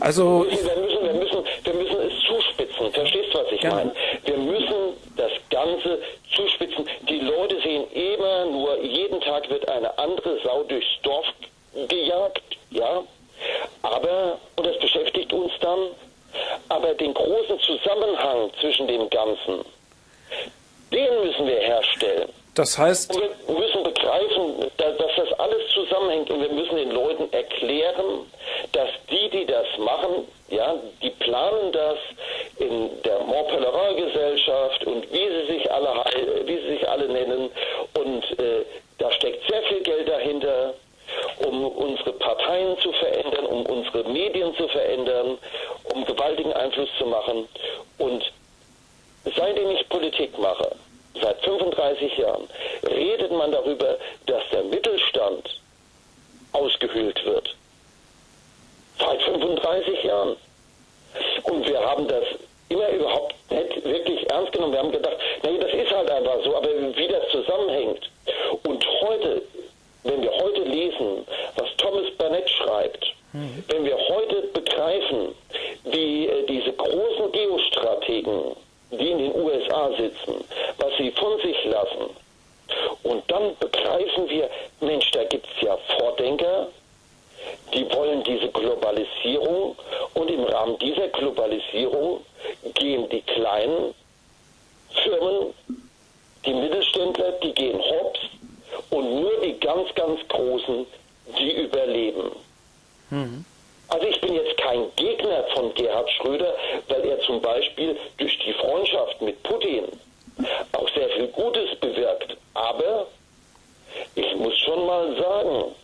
Also wir müssen, wir müssen, wir müssen es zuspitzen. Verstehst du, was ich meine? Wir müssen das Ganze zuspitzen. Die Leute sehen immer nur, jeden Tag wird eine andere Sau durchs Dorf gejagt, ja. Aber, und das beschäftigt uns dann, aber den großen Zusammenhang zwischen dem Ganzen, den müssen wir herstellen. Das heißt. Und wir müssen begreifen, dass das alles zusammenhängt und wir müssen den Leuten erklären, dass die, die das machen, ja, die planen das in der Montpellerin-Gesellschaft und wie sie sich alle, wie sie sich alle nennen und äh, da steckt sehr viel Geld dahinter um unsere Parteien zu verändern, um unsere Medien zu verändern, um gewaltigen Einfluss zu machen. Und seitdem ich Politik mache, seit 35 Jahren, redet man darüber, dass der Mittelstand ausgehöhlt wird. Seit 35 Jahren. Und wir haben das immer überhaupt nicht wirklich ernst genommen. Wir haben gedacht, nee, das ist halt einfach so, aber wie das zusammenhängt. Und heute wenn wir heute lesen, was Thomas Burnett schreibt, mhm. wenn wir heute begreifen, wie äh, diese großen Geostrategen, die in den USA sitzen, was sie von sich lassen, und dann begreifen wir, Mensch, da gibt es ja Vordenker, die wollen diese Globalisierung und im Rahmen dieser Globalisierung gehen die kleinen Firmen, die Mittelständler, die gehen hops und nur die ganz, ganz Großen, die überleben. Mhm. Also ich bin jetzt kein Gegner von Gerhard Schröder, weil er zum Beispiel durch die Freundschaft mit Putin auch sehr viel Gutes bewirkt. Aber ich muss schon mal sagen,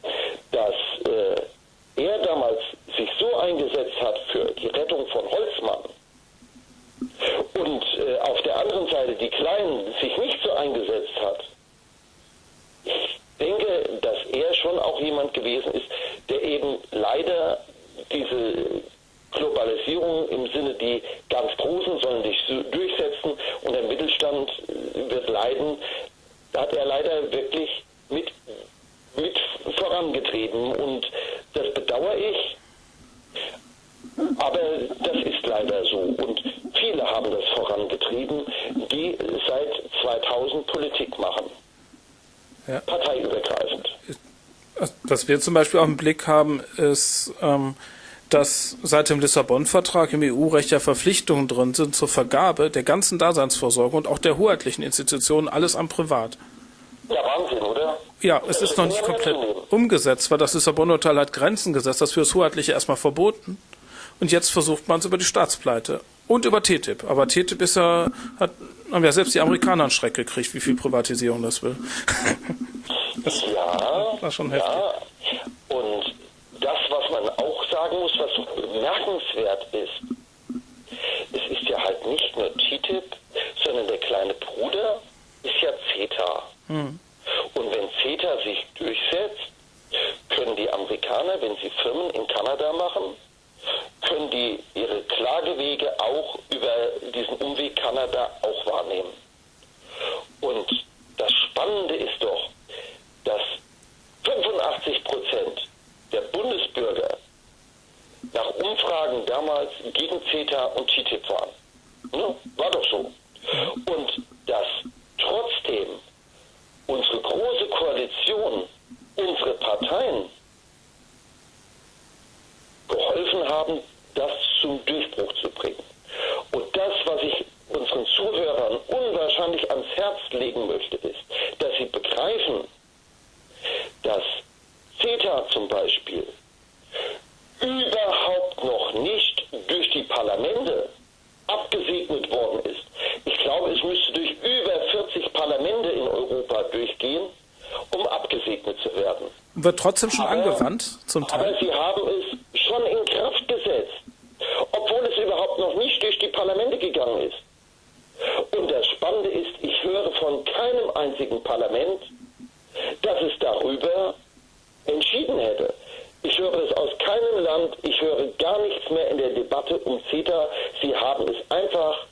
dass äh, er damals sich so eingesetzt hat für die Rettung von Holzmann und äh, auf der anderen Seite die Kleinen sich nicht so eingesetzt hat, denke, dass er schon auch jemand gewesen ist, der eben leider diese Globalisierung im Sinne, die ganz Großen sollen sich durchsetzen und der Mittelstand wird leiden, hat er leider wirklich mit, mit vorangetrieben und das bedauere ich. Aber das ist leider so und viele haben das vorangetrieben, die seit 2000 Politik machen ja. parteiübergreifend. Was wir zum Beispiel auch im Blick haben, ist, ähm, dass seit dem Lissabon-Vertrag im EU-Recht ja Verpflichtungen drin sind zur Vergabe der ganzen Daseinsvorsorge und auch der hoheitlichen Institutionen, alles am Privat. Ja, Wahnsinn, oder? Ja, es ist noch nicht komplett umgesetzt, weil das Lissabon-Urteil hat Grenzen gesetzt, das für das Hoheitliche erstmal verboten. Und jetzt versucht man es über die Staatspleite und über TTIP. Aber TTIP ist ja, hat, haben ja selbst die Amerikaner einen Schreck gekriegt, wie viel Privatisierung das will. das ja, war schon heftig. Ja. Und das, was man auch sagen muss, was bemerkenswert ist, es ist ja halt nicht nur TTIP, sondern der kleine Bruder ist ja CETA. Hm. Und wenn CETA sich durchsetzt, können die Amerikaner, wenn sie Firmen in Kanada machen, können die ihre Klagewege auch über diesen Umweg Kanada auch wahrnehmen. Und das Spannende ist doch, dass 85 Prozent der Bundesbürger nach Umfragen damals gegen CETA und TTIP waren. Ne? War doch so. Und dass trotzdem unsere große Koalition, unsere Parteien geholfen haben, das zum Durchbruch zu bringen. Und das, was ich unseren Zuhörern unwahrscheinlich ans Herz legen möchte, ist, dass sie begreifen, dass CETA zum Beispiel überhaupt noch nicht durch die Parlamente abgesegnet worden ist. Ich glaube, es müsste durch über 40 Parlamente in Europa durchgehen, um abgesegnet zu werden. Wird trotzdem schon aber, angewandt zum Teil? Aber sie haben es schon in Kraft gesetzt, obwohl es überhaupt noch nicht durch die Parlamente gegangen ist. Und das Spannende ist, ich höre von keinem einzigen Parlament, dass es darüber entschieden hätte. Ich höre es aus keinem Land, ich höre gar nichts mehr in der Debatte um CETA. Sie haben es einfach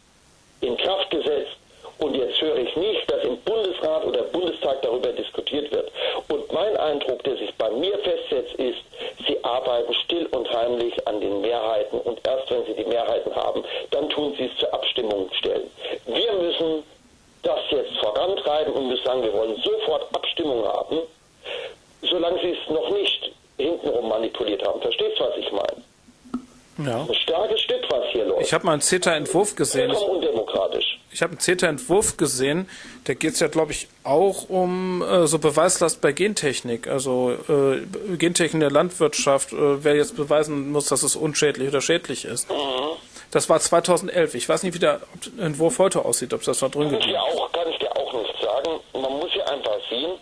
in Kraft gesetzt und jetzt höre ich nicht, dass im Bundesrat oder Bundestag darüber diskutiert wird. Und mein Eindruck, der sich bei mir festsetzt, ist, sie arbeiten still und heimlich an den Mehrheiten und erst wenn sie die Mehrheiten haben, dann tun sie es zur Abstimmung stellen. Wir müssen das jetzt vorantreiben und müssen sagen, wir wollen sofort Abstimmung haben, solange sie es noch nicht hintenrum manipuliert haben. Verstehst du, was ich meine? Ja. Ein starkes Stück, was hier läuft. Ich habe mal einen CETA-Entwurf gesehen. Vollkommen undemokratisch. Ich habe einen CETA-Entwurf gesehen, da geht es ja, glaube ich, auch um äh, so Beweislast bei Gentechnik. Also äh, Gentechnik in der Landwirtschaft, äh, wer jetzt beweisen muss, dass es unschädlich oder schädlich ist. Mhm. Das war 2011. Ich weiß nicht, wie der Entwurf heute aussieht, ob das da drin geht. Kann ich dir auch nicht sagen. Man muss ja einfach sehen,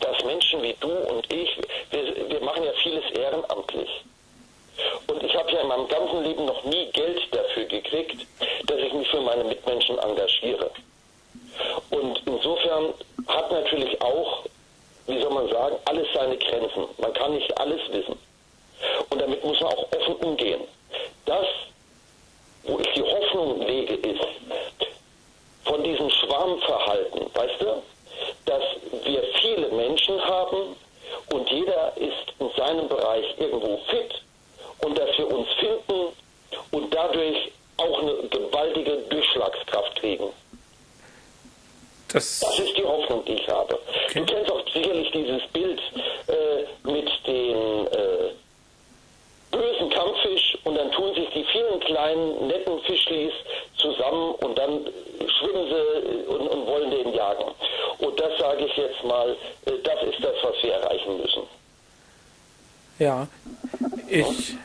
dass Menschen wie du und ich, wir, wir machen ja vieles ehrenamtlich. Und ich habe ja in meinem ganzen Leben noch nie Geld dafür gekriegt, dass ich mich für meine Mitmenschen engagiere. Und insofern hat natürlich auch, wie soll man sagen, alles seine Grenzen. Man kann nicht alles wissen. Und damit muss man auch offen umgehen. Das, wo ich die Hoffnung lege, ist, von diesem Schwarmverhalten, weißt du, dass wir viele Menschen haben und jeder ist in seinem Bereich irgendwo fit und dass wir uns finden und dadurch auch eine gewaltige Durchschlagskraft kriegen. Das, das ist die Hoffnung, die ich habe. Okay. Du kennst auch sicherlich dieses Bild äh, mit den äh, bösen Kampffisch und dann tun sich die vielen kleinen netten Fischlis zusammen und dann schwimmen sie und, und wollen den jagen. Und das sage ich jetzt mal, äh, das ist das, was wir erreichen müssen. Ja, ich,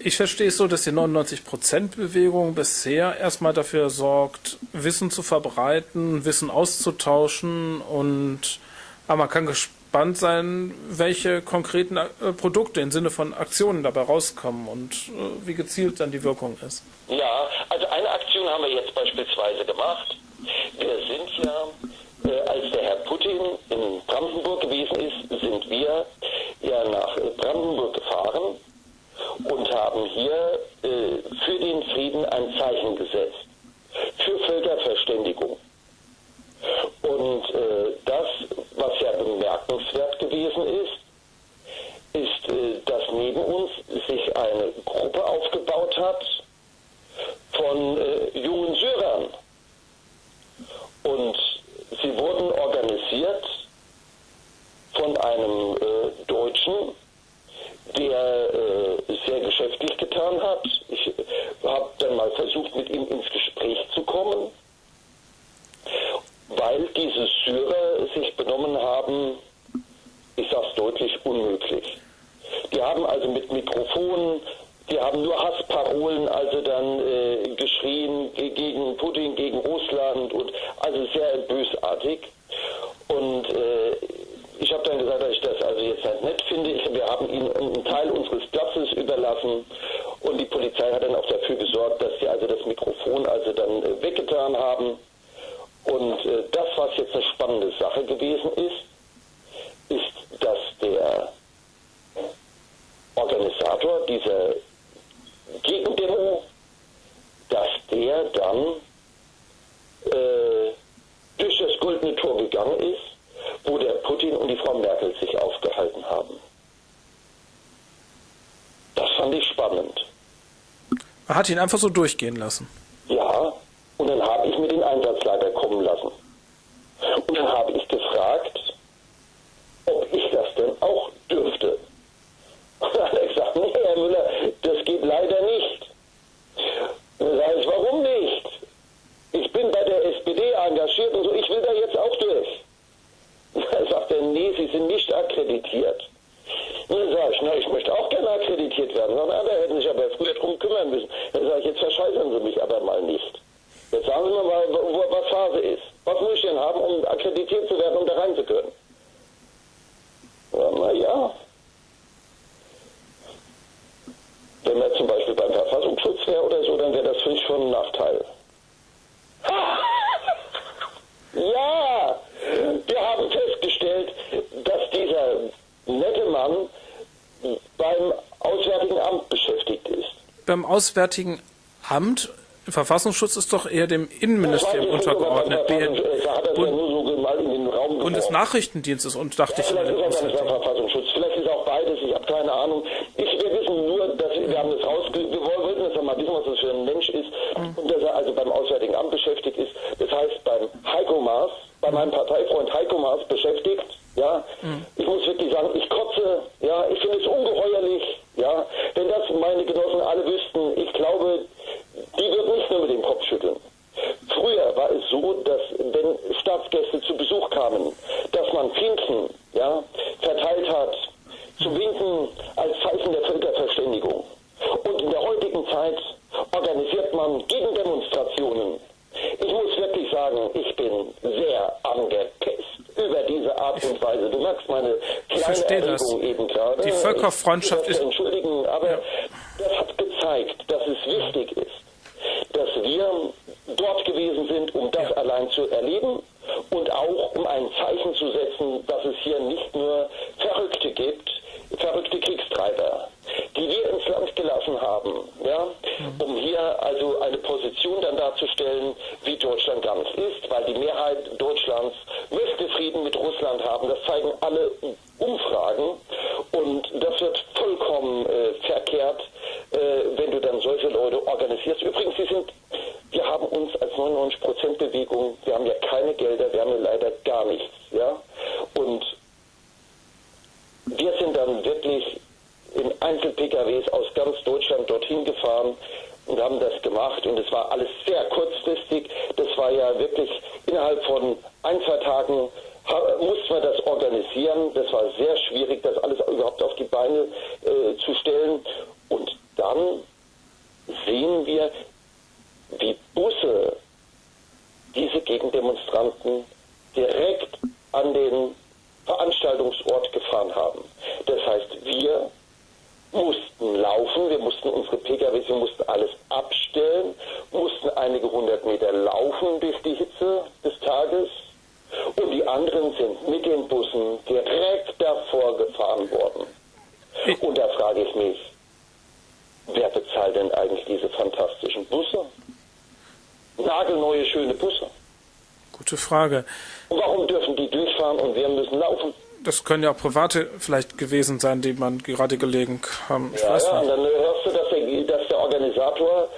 ich verstehe es so, dass die 99%-Bewegung bisher erstmal dafür sorgt, Wissen zu verbreiten, Wissen auszutauschen und aber man kann gespannt sein, welche konkreten äh, Produkte im Sinne von Aktionen dabei rauskommen und äh, wie gezielt dann die Wirkung ist. Ja, also eine Aktion haben wir jetzt beispielsweise gemacht. Wir sind ja, äh, als der Herr Putin in Brandenburg gewesen ist, sind wir ja nach Brandenburg gefahren und haben hier äh, für den Frieden ein Zeichen gesetzt. Für Völkerverständigung. Und äh, das, was ja bemerkenswert gewesen ist, ist, äh, dass neben uns sich eine Gruppe aufgebaut hat von äh, jungen Syrern. Und sie wurden organisiert von einem äh, Deutschen, der äh, sehr geschäftlich getan hat. Ich habe dann mal versucht, mit ihm ins Gespräch zu kommen, weil diese Syrer sich benommen haben, ich sage es deutlich, unmöglich. Die haben also mit Mikrofonen. Die haben nur Hassparolen, also dann äh, geschrien gegen Putin, gegen Russland und also sehr bösartig. Und äh, ich habe dann gesagt, dass ich das also jetzt halt nett finde. Ich, wir haben ihnen einen Teil unseres Platzes überlassen und die Polizei hat dann auch dafür gesorgt, dass sie also das Mikrofon also dann äh, weggetan haben. Und äh, das, was jetzt eine spannende Sache gewesen ist, ist, dass der Organisator dieser Gegendemo, dass der dann äh, durch das Goldene Tor gegangen ist, wo der Putin und die Frau Merkel sich aufgehalten haben. Das fand ich spannend. Man hat ihn einfach so durchgehen lassen. Ja, und dann habe ich mir den Einsatzleiter kommen lassen. Und dann habe ich gefragt, ob ich das denn auch dürfte. Und dann hat er gesagt, nee, Herr Müller, das geht leider nicht. Und dann sage ich, warum nicht? Ich bin bei der SPD engagiert und so, ich will da jetzt auch durch. Und dann nee, Sie sind nicht akkreditiert. Und dann sage ich, na, ich möchte auch gerne akkreditiert werden. Sagt, na, da hätten Sie sich aber früher drum kümmern müssen. Dann sage ich, jetzt verscheißern Sie mich aber mal nicht. Jetzt sagen Sie mir mal, was Phase ist. Was muss ich denn haben, um akkreditiert zu werden, um da rein zu können? Ja, na ja. Wenn man zum Beispiel beim Verfassungsschutz wäre oder so, dann wäre das für mich schon ein Nachteil. ja, wir haben festgestellt, dass dieser nette Mann beim Auswärtigen Amt beschäftigt ist. Beim Auswärtigen Amt? Verfassungsschutz ist doch eher dem Innenministerium untergeordnet. Bundesnachrichtendienst ist und dachte ja, ich. Vielleicht ist auch Verfassungsschutz, vielleicht ist auch beides, ich habe keine Ahnung. Ich, wir wissen nur, dass wir, haben das raus, wir wollten jetzt mal wissen, was das für ein Mensch ist mhm. und dass er also beim Auswärtigen Amt beschäftigt ist. Das heißt beim Heiko Maas, bei meinem Parteifreund Heiko Maas beschäftigt. Ja, mhm. ich muss wirklich sagen, ich kotze. Ja, ich finde es ungeheuerlich. Ja, wenn das meine Genossen alle wüssten, ich glaube, die würden nicht nur mit dem Kopf schütteln. Früher war es so, dass wenn Staatsgäste zu Besuch kamen, dass man Pfingsten ja, verteilt hat, zu winken als Zeichen der Völkerverständigung. Und in der heutigen Zeit organisiert man Gegendemonstrationen. Ich muss wirklich sagen, ich bin sehr angepisst über diese Art und Weise. Du merkst meine kleine Erregung das. eben gerade. Die Völkerfreundschaft ist... Entschuldigen, aber ja. das hat gezeigt, dass es wichtig ist, dass wir dort gewesen sind, um das ja. allein zu erleben und auch um ein Zeichen zu setzen, dass es hier nicht nur Verrückte gibt, verrückte Kriegstreiber, die wir ins Land gelassen haben, ja, mhm. um hier also eine Position dann darzustellen, wie Deutschland ganz ist, weil die Mehrheit Deutschlands möchte Frieden mit Russland haben. Das zeigen alle Umfragen und das wird vollkommen äh, verkehrt, äh, wenn du dann solche Leute organisierst. Übrigens, sie sind, wir haben uns als 99-Prozent-Bewegung, wir haben ja keine Gelder, wir haben ja leider gar nichts, ja, und wir sind dann wirklich in Einzel-PKWs aus ganz Deutschland dorthin gefahren und haben das gemacht. Und es war alles sehr kurzfristig. Das war ja wirklich innerhalb von ein, zwei Tagen mussten wir das organisieren. Das war sehr schwierig, das alles überhaupt auf die Beine äh, zu stellen. Und dann sehen wir, wie Busse diese Gegendemonstranten direkt an den Veranstaltungsort gefahren haben. Das heißt, wir mussten laufen, wir mussten unsere PKWs, wir mussten alles abstellen, mussten einige hundert Meter laufen durch die Hitze des Tages und die anderen sind mit den Bussen direkt davor gefahren worden. Und da frage ich mich, wer bezahlt denn eigentlich diese fantastischen Busse? Nagelneue, schöne Busse. Gute Frage. Warum dürfen die durchfahren und wir müssen laufen? Das können ja auch private vielleicht gewesen sein, die man gerade gelegen haben. Ich ja, weiß ja, nicht. und dann hörst du, dass der, dass der Organisator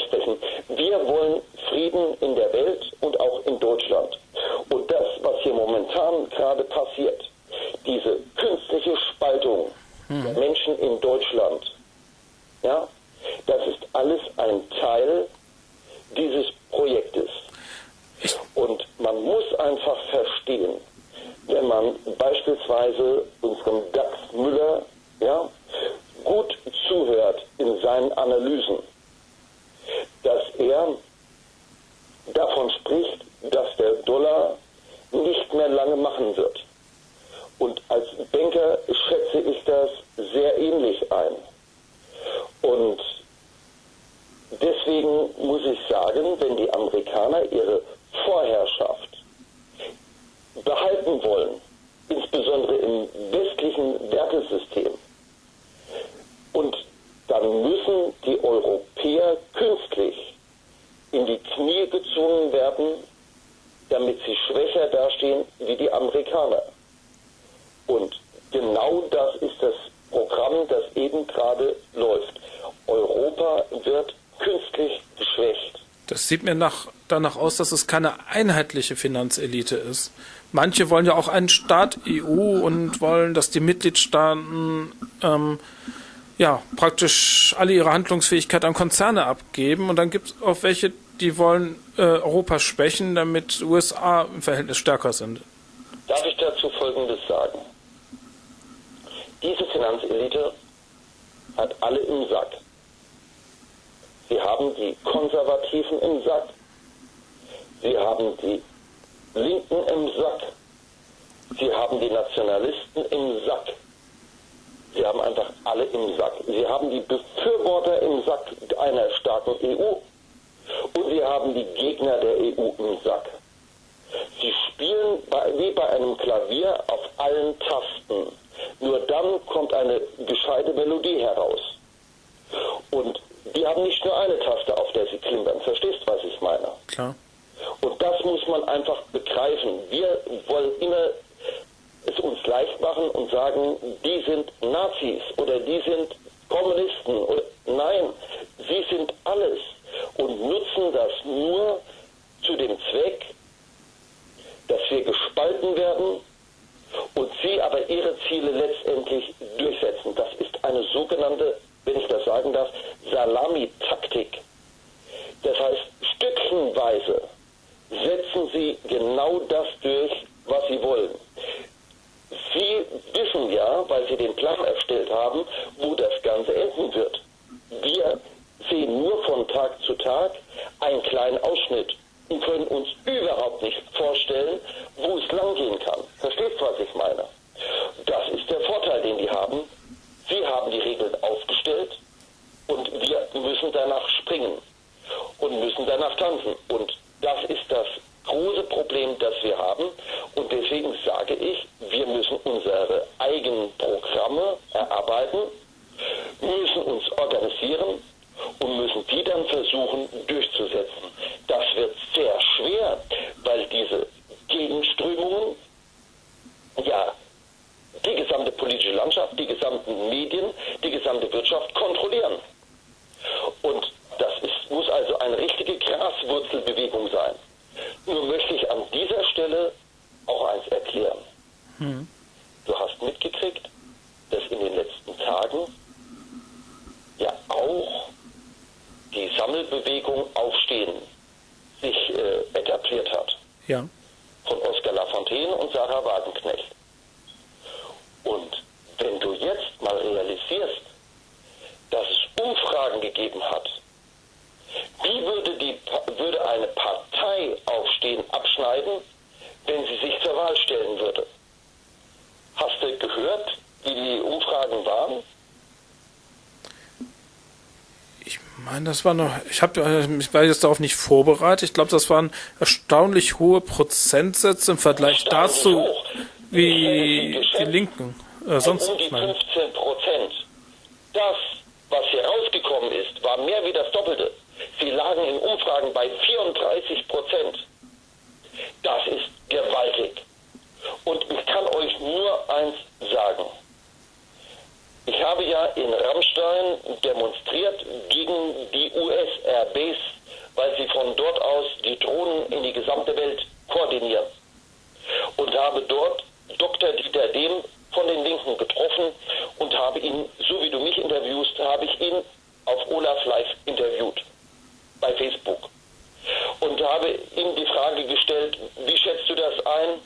aussprechen. Wir wollen Frieden in der Welt und auch in Deutschland. Und das, was hier momentan gerade passiert, diese künstliche Spaltung hm. der Menschen in Deutschland, ja, das ist alles ein Teil dieses Projektes. Und man muss einfach verstehen, wenn man beispielsweise unserem Dax Müller ja, gut zuhört in seinen Analysen, er davon spricht, dass der Dollar nicht mehr lange machen wird. Und als Banker schätze ich das sehr ähnlich ein. Und deswegen muss ich sagen, wenn die Amerikaner ihre Vorherrschaft behalten wollen, insbesondere im westlichen Wertesystem, und dann müssen die Europäer künstlich in die Knie gezwungen werden, damit sie schwächer dastehen wie die Amerikaner. Und genau das ist das Programm, das eben gerade läuft. Europa wird künstlich geschwächt. Das sieht mir nach, danach aus, dass es keine einheitliche Finanzelite ist. Manche wollen ja auch einen Staat EU und wollen, dass die Mitgliedstaaten ähm, ja praktisch alle ihre Handlungsfähigkeit an Konzerne abgeben. Und dann gibt es auch welche, die wollen äh, Europa schwächen, damit USA im Verhältnis stärker sind. Darf ich dazu Folgendes sagen? Diese Finanzelite hat alle im Sack. Sie haben die Konservativen im Sack. Sie haben die Linken im Sack. Sie haben die Nationalisten im Sack. Sie haben einfach alle im Sack. Sie haben die Befürworter im Sack einer starken EU. Und sie haben die Gegner der EU im Sack. Sie spielen bei, wie bei einem Klavier auf allen Tasten. Nur dann kommt eine gescheite Melodie heraus. Und die haben nicht nur eine Taste, auf der sie klimpern. Verstehst, was ich meine? Klar. Und das muss man einfach begreifen. Wir wollen immer es uns leicht machen und sagen, die sind Nazis oder die sind Kommunisten. Oder, nein, sie sind alles und nutzen das nur zu dem Zweck, dass wir gespalten werden und sie aber ihre Ziele letztendlich durchsetzen. Das ist eine sogenannte wenn ich das sagen darf, Salamitaktik. Das heißt, stückchenweise setzen sie genau das durch, was sie wollen. Sie wissen ja, weil sie den Plan erstellt haben, wo das Ganze enden wird. Wir sehen nur von Tag zu Tag einen kleinen Ausschnitt und können uns überhaupt nicht vorstellen, wo es langgehen kann. Verstehst du, was ich meine? Das ist der Vorteil, den die haben. Sie haben die Regeln aufgestellt und wir müssen danach springen und müssen danach tanzen. Und das ist das große Problem, das wir haben. Und deswegen sage ich, wir müssen unsere eigenen Programme erarbeiten, müssen uns organisieren und müssen die dann versuchen durchzusetzen. Das wird sehr schwer, weil diese Gegenströmungen ja die gesamte politische Landschaft, die gesamten Medien, die gesamte Wirtschaft kontrollieren. Und das ist, muss also eine richtige Graswurzelbewegung sein. Nur möchte ich an dieser Stelle auch eins erklären. Hm. Du hast mitgekriegt, dass in den letzten Tagen ja auch die Sammelbewegung Aufstehen sich äh, etabliert hat. Ja. Von Oskar Lafontaine und Sarah Wagenknecht. Und wenn du jetzt mal realisierst, dass es Umfragen gegeben hat, wie würde, die, würde eine Partei aufstehen, abschneiden, wenn sie sich zur Wahl stellen würde? Hast du gehört, wie die Umfragen waren? Ich meine, das war noch, ich habe, äh, ich war jetzt darauf nicht vorbereitet. Ich glaube, das waren erstaunlich hohe Prozentsätze im Vergleich dazu, hoch wie die Linken. Äh, sonst um die 15 Prozent. Das, was hier rausgekommen ist, war mehr wie das Doppelte. Sie lagen in Umfragen bei 34 Prozent. Das ist gewaltig. Und ich kann euch nur eins sagen. Ich habe ja in Rammstein demonstriert gegen die US-RBs, weil sie von dort aus die Drohnen in die gesamte Welt koordinieren. Und habe dort Dr. Dieter Dehm von den Linken getroffen und habe ihn, so wie du mich interviewst, habe ich ihn auf Olaf Live interviewt bei Facebook. habe ihm die Frage gestellt, wie schätzt du das ein?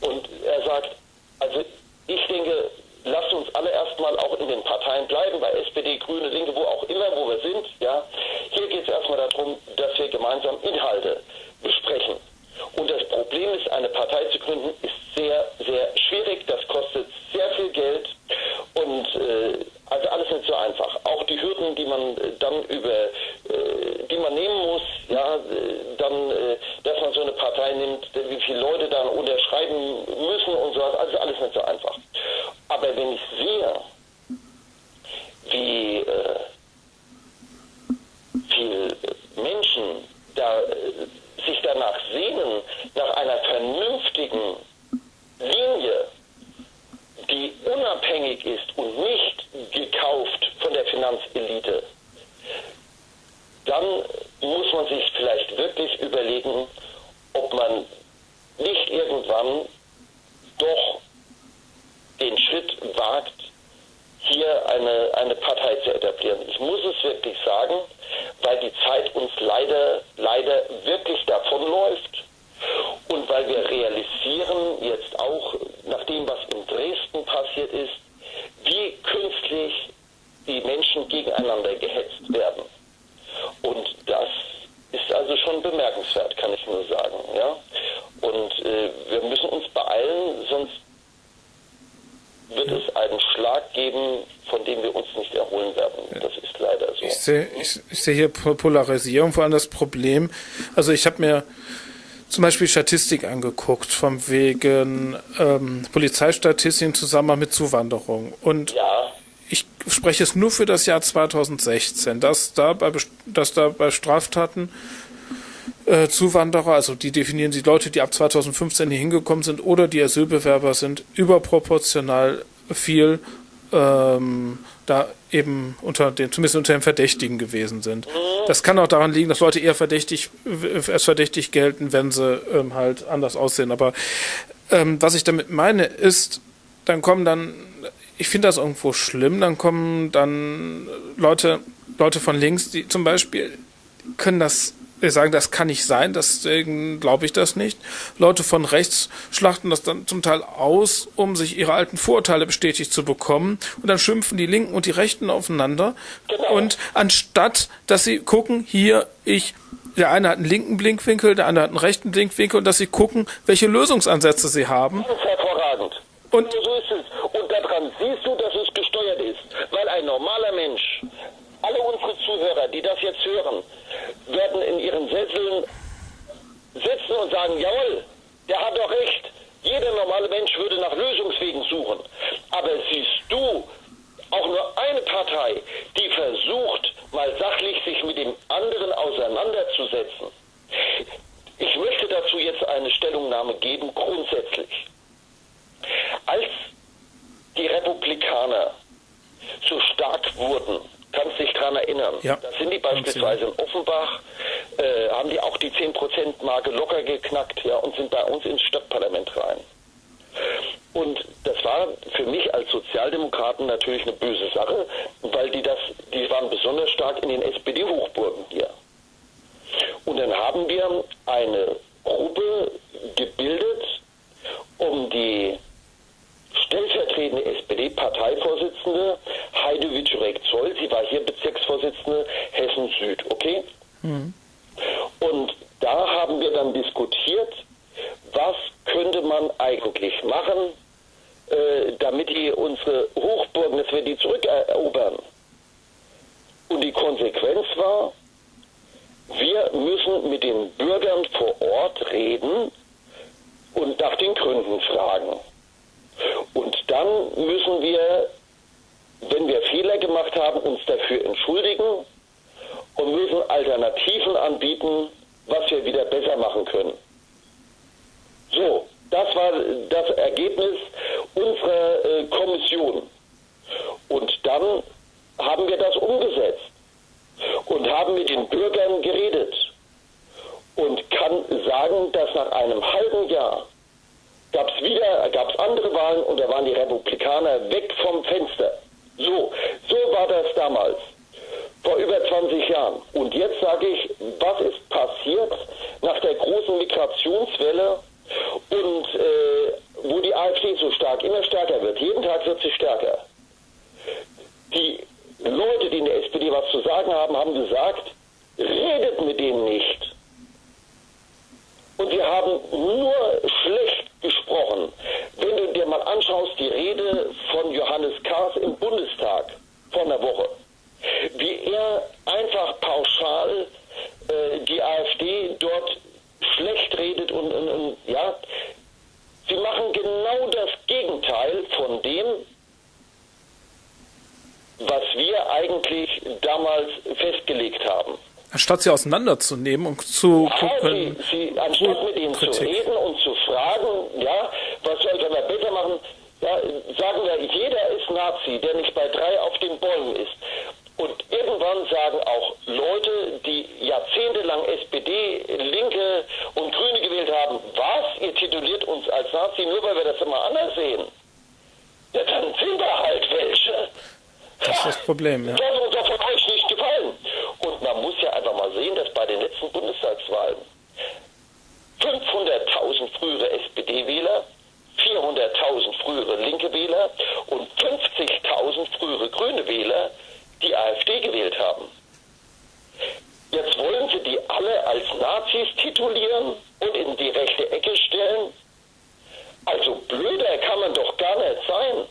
Und er sagt, also ich denke, lasst uns alle erstmal auch in den Parteien bleiben, bei SPD, Grüne, Linke, wo auch immer, wo wir sind. Ja, hier geht es erstmal darum, dass wir gemeinsam Inhalte besprechen. Und das Problem ist, eine Partei zu gründen, ist sehr, sehr schwierig. Das kostet sehr viel Geld und äh, also alles nicht so einfach. Auch die Hürden, die man äh, dann über, äh, die man nehmen muss, ja, äh, dann, äh, dass man so eine Partei nimmt, wie viele Leute dann unterschreiben müssen und so, also alles nicht so einfach. Aber wenn ich sehe, wie äh, viel Menschen da äh, sich danach sehnen, nach einer vernünftigen Linie, die unabhängig ist und nicht gekauft von der Finanzelite, dann muss man sich vielleicht wirklich überlegen, ob man nicht irgendwann doch den Schritt wagt, hier eine, eine Partei zu etablieren. Ich muss es wirklich sagen, weil die Zeit uns leider, leider wirklich davonläuft und weil wir realisieren, jetzt auch nach dem, was in Dresden passiert ist, wie künstlich die Menschen gegeneinander gehetzt werden. Und das ist also schon bemerkenswert, kann ich nur sagen. Ja? Und äh, wir müssen uns beeilen, sonst wird es einen Schlag geben, von dem wir uns nicht erholen werden. Das ist leider so. Ich sehe, ich, ich sehe hier Polarisierung, vor allem das Problem. Also ich habe mir zum Beispiel Statistik angeguckt, vom wegen ähm, Polizeistatistik im Zusammenhang mit Zuwanderung. Und ja. ich spreche es nur für das Jahr 2016, dass da bei, dass da bei Straftaten äh, Zuwanderer, also die definieren die Leute, die ab 2015 hier hingekommen sind oder die Asylbewerber sind, überproportional viel ähm, da eben unter den, zumindest unter den Verdächtigen gewesen sind. Das kann auch daran liegen, dass Leute eher verdächtig, als verdächtig gelten, wenn sie ähm, halt anders aussehen. Aber ähm, was ich damit meine, ist, dann kommen dann, ich finde das irgendwo schlimm, dann kommen dann Leute, Leute von links, die zum Beispiel können das wir sagen, das kann nicht sein, deswegen glaube ich das nicht. Leute von rechts schlachten das dann zum Teil aus, um sich ihre alten Vorurteile bestätigt zu bekommen. Und dann schimpfen die Linken und die Rechten aufeinander. Genau. Und anstatt, dass sie gucken, hier, ich, der eine hat einen linken Blinkwinkel, der andere hat einen rechten Blinkwinkel, und dass sie gucken, welche Lösungsansätze sie haben. Das ist hervorragend. Und so ist es. Und daran siehst du, dass es gesteuert ist. Weil ein normaler Mensch, alle unsere Zuhörer, die das jetzt hören, werden in ihren Sesseln sitzen und sagen, jawohl, der hat doch recht. Jeder normale Mensch würde nach Lösungswegen suchen. Aber siehst du auch nur eine Partei, die versucht, mal sachlich sich mit dem anderen auseinanderzusetzen? Ich möchte dazu jetzt eine Stellungnahme geben, grundsätzlich. Als die Republikaner so stark wurden, kannst dich daran erinnern. Ja. Da sind die beispielsweise in Offenbach, äh, haben die auch die 10%-Marke locker geknackt ja, und sind bei uns ins Stadtparlament rein. Und das war für mich als Sozialdemokraten natürlich eine böse Sache, weil die das, die waren besonders stark in den SPD-Hochburgen hier. Und dann haben wir eine Gruppe gebildet, um die stellvertretende SPD-Parteivorsitzende Heide Wiczorek-Zoll, sie war hier Bezirksvorsitzende Hessen Süd, okay? Mhm. Und da haben wir dann diskutiert, was könnte man eigentlich machen, äh, damit die unsere Hochburgen, dass wir die zurückerobern. Und die Konsequenz war, wir müssen mit den Bürgern vor Ort reden und nach den Gründen fragen. Und dann müssen wir, wenn wir Fehler gemacht haben, uns dafür entschuldigen und müssen Alternativen anbieten, was wir wieder besser machen können. So, das war das Ergebnis unserer äh, Kommission. Und dann haben wir das umgesetzt und haben mit den Bürgern geredet und kann sagen, dass nach einem halben Jahr gab es wieder, gab es andere Wahlen und da waren die Republikaner weg vom Fenster. So, so war das damals, vor über 20 Jahren. Und jetzt sage ich, was ist passiert nach der großen Migrationswelle und äh, wo die AfD so stark, immer stärker wird. Jeden Tag wird sie stärker. Die Leute, die in der SPD was zu sagen haben, haben gesagt, redet mit denen nicht. Und wir haben nur schlecht gesprochen. Wenn du dir mal anschaust, die Rede von Johannes Kahrs im Bundestag vor einer Woche, wie er einfach pauschal äh, die AfD dort schlecht redet und, und, und ja, sie machen genau das Gegenteil von dem, was wir eigentlich damals festgelegt haben. Anstatt sie auseinanderzunehmen und zu gucken. Sie, sie, anstatt mit ihnen Kritik. zu reden und zu fragen, ja, was soll wir besser machen, ja, sagen wir, jeder ist Nazi, der nicht bei drei auf den Bäumen ist. Und irgendwann sagen auch Leute, die jahrzehntelang SPD, Linke und Grüne gewählt haben, was, ihr tituliert uns als Nazi, nur weil wir das immer anders sehen. Ja, dann sind da halt welche. Das ist das Problem, ja. Das uns von euch nicht gefallen. Und man muss ja einfach mal sehen, dass bei den letzten Bundestagswahlen 500.000 frühere SPD-Wähler, 400.000 frühere linke Wähler und 50.000 frühere grüne Wähler die AfD gewählt haben. Jetzt wollen sie die alle als Nazis titulieren und in die rechte Ecke stellen. Also blöder kann man doch gar nicht sein,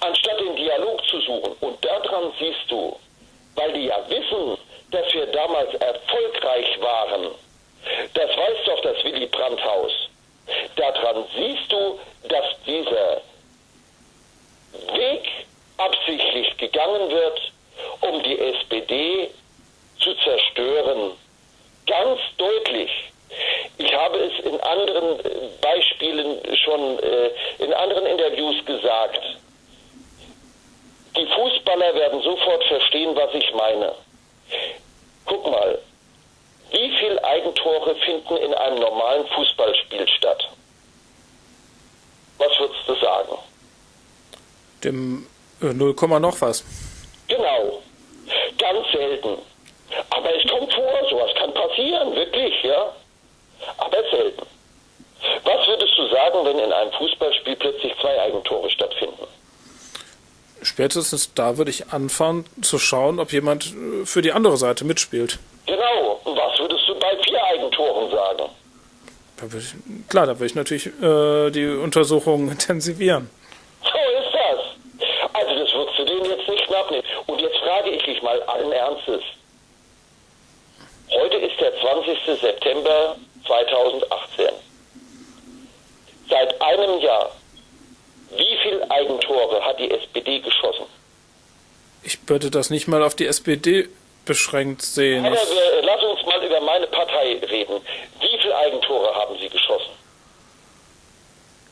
anstatt den Dialog zu suchen. Und daran siehst du, weil die ja wissen, dass wir damals erfolgreich waren. Das weiß doch das Willy Brandt-Haus. Daran siehst du, dass dieser Weg absichtlich gegangen wird, um die SPD zu zerstören. Ganz deutlich. Ich habe es in anderen äh, Beispielen schon äh, in anderen Interviews gesagt. Die Fußballer werden sofort verstehen, was ich meine. Guck mal, wie viele Eigentore finden in einem normalen Fußballspiel statt? Was würdest du sagen? Dem 0, noch was. Genau. Ganz selten. Aber es kommt vor, sowas kann passieren, wirklich, ja. Aber selten. Was würdest du sagen, wenn in einem Fußballspiel plötzlich zwei Eigentore stattfinden? Spätestens da würde ich anfangen zu schauen, ob jemand äh, für die andere Seite mitspielt. Genau. Und was würdest du bei vier Eigentoren sagen? Da ich, klar, da würde ich natürlich äh, die Untersuchungen intensivieren. So ist das. Also das würdest du denen jetzt nicht abnehmen. Und jetzt frage ich dich mal allen Ernstes. Heute ist der 20. September 2018. Seit einem Jahr, wie viele Eigentore hat die SPD geschossen? Würde das nicht mal auf die SPD beschränkt sehen. Aber wir, lass uns mal über meine Partei reden. Wie viele Eigentore haben Sie geschossen?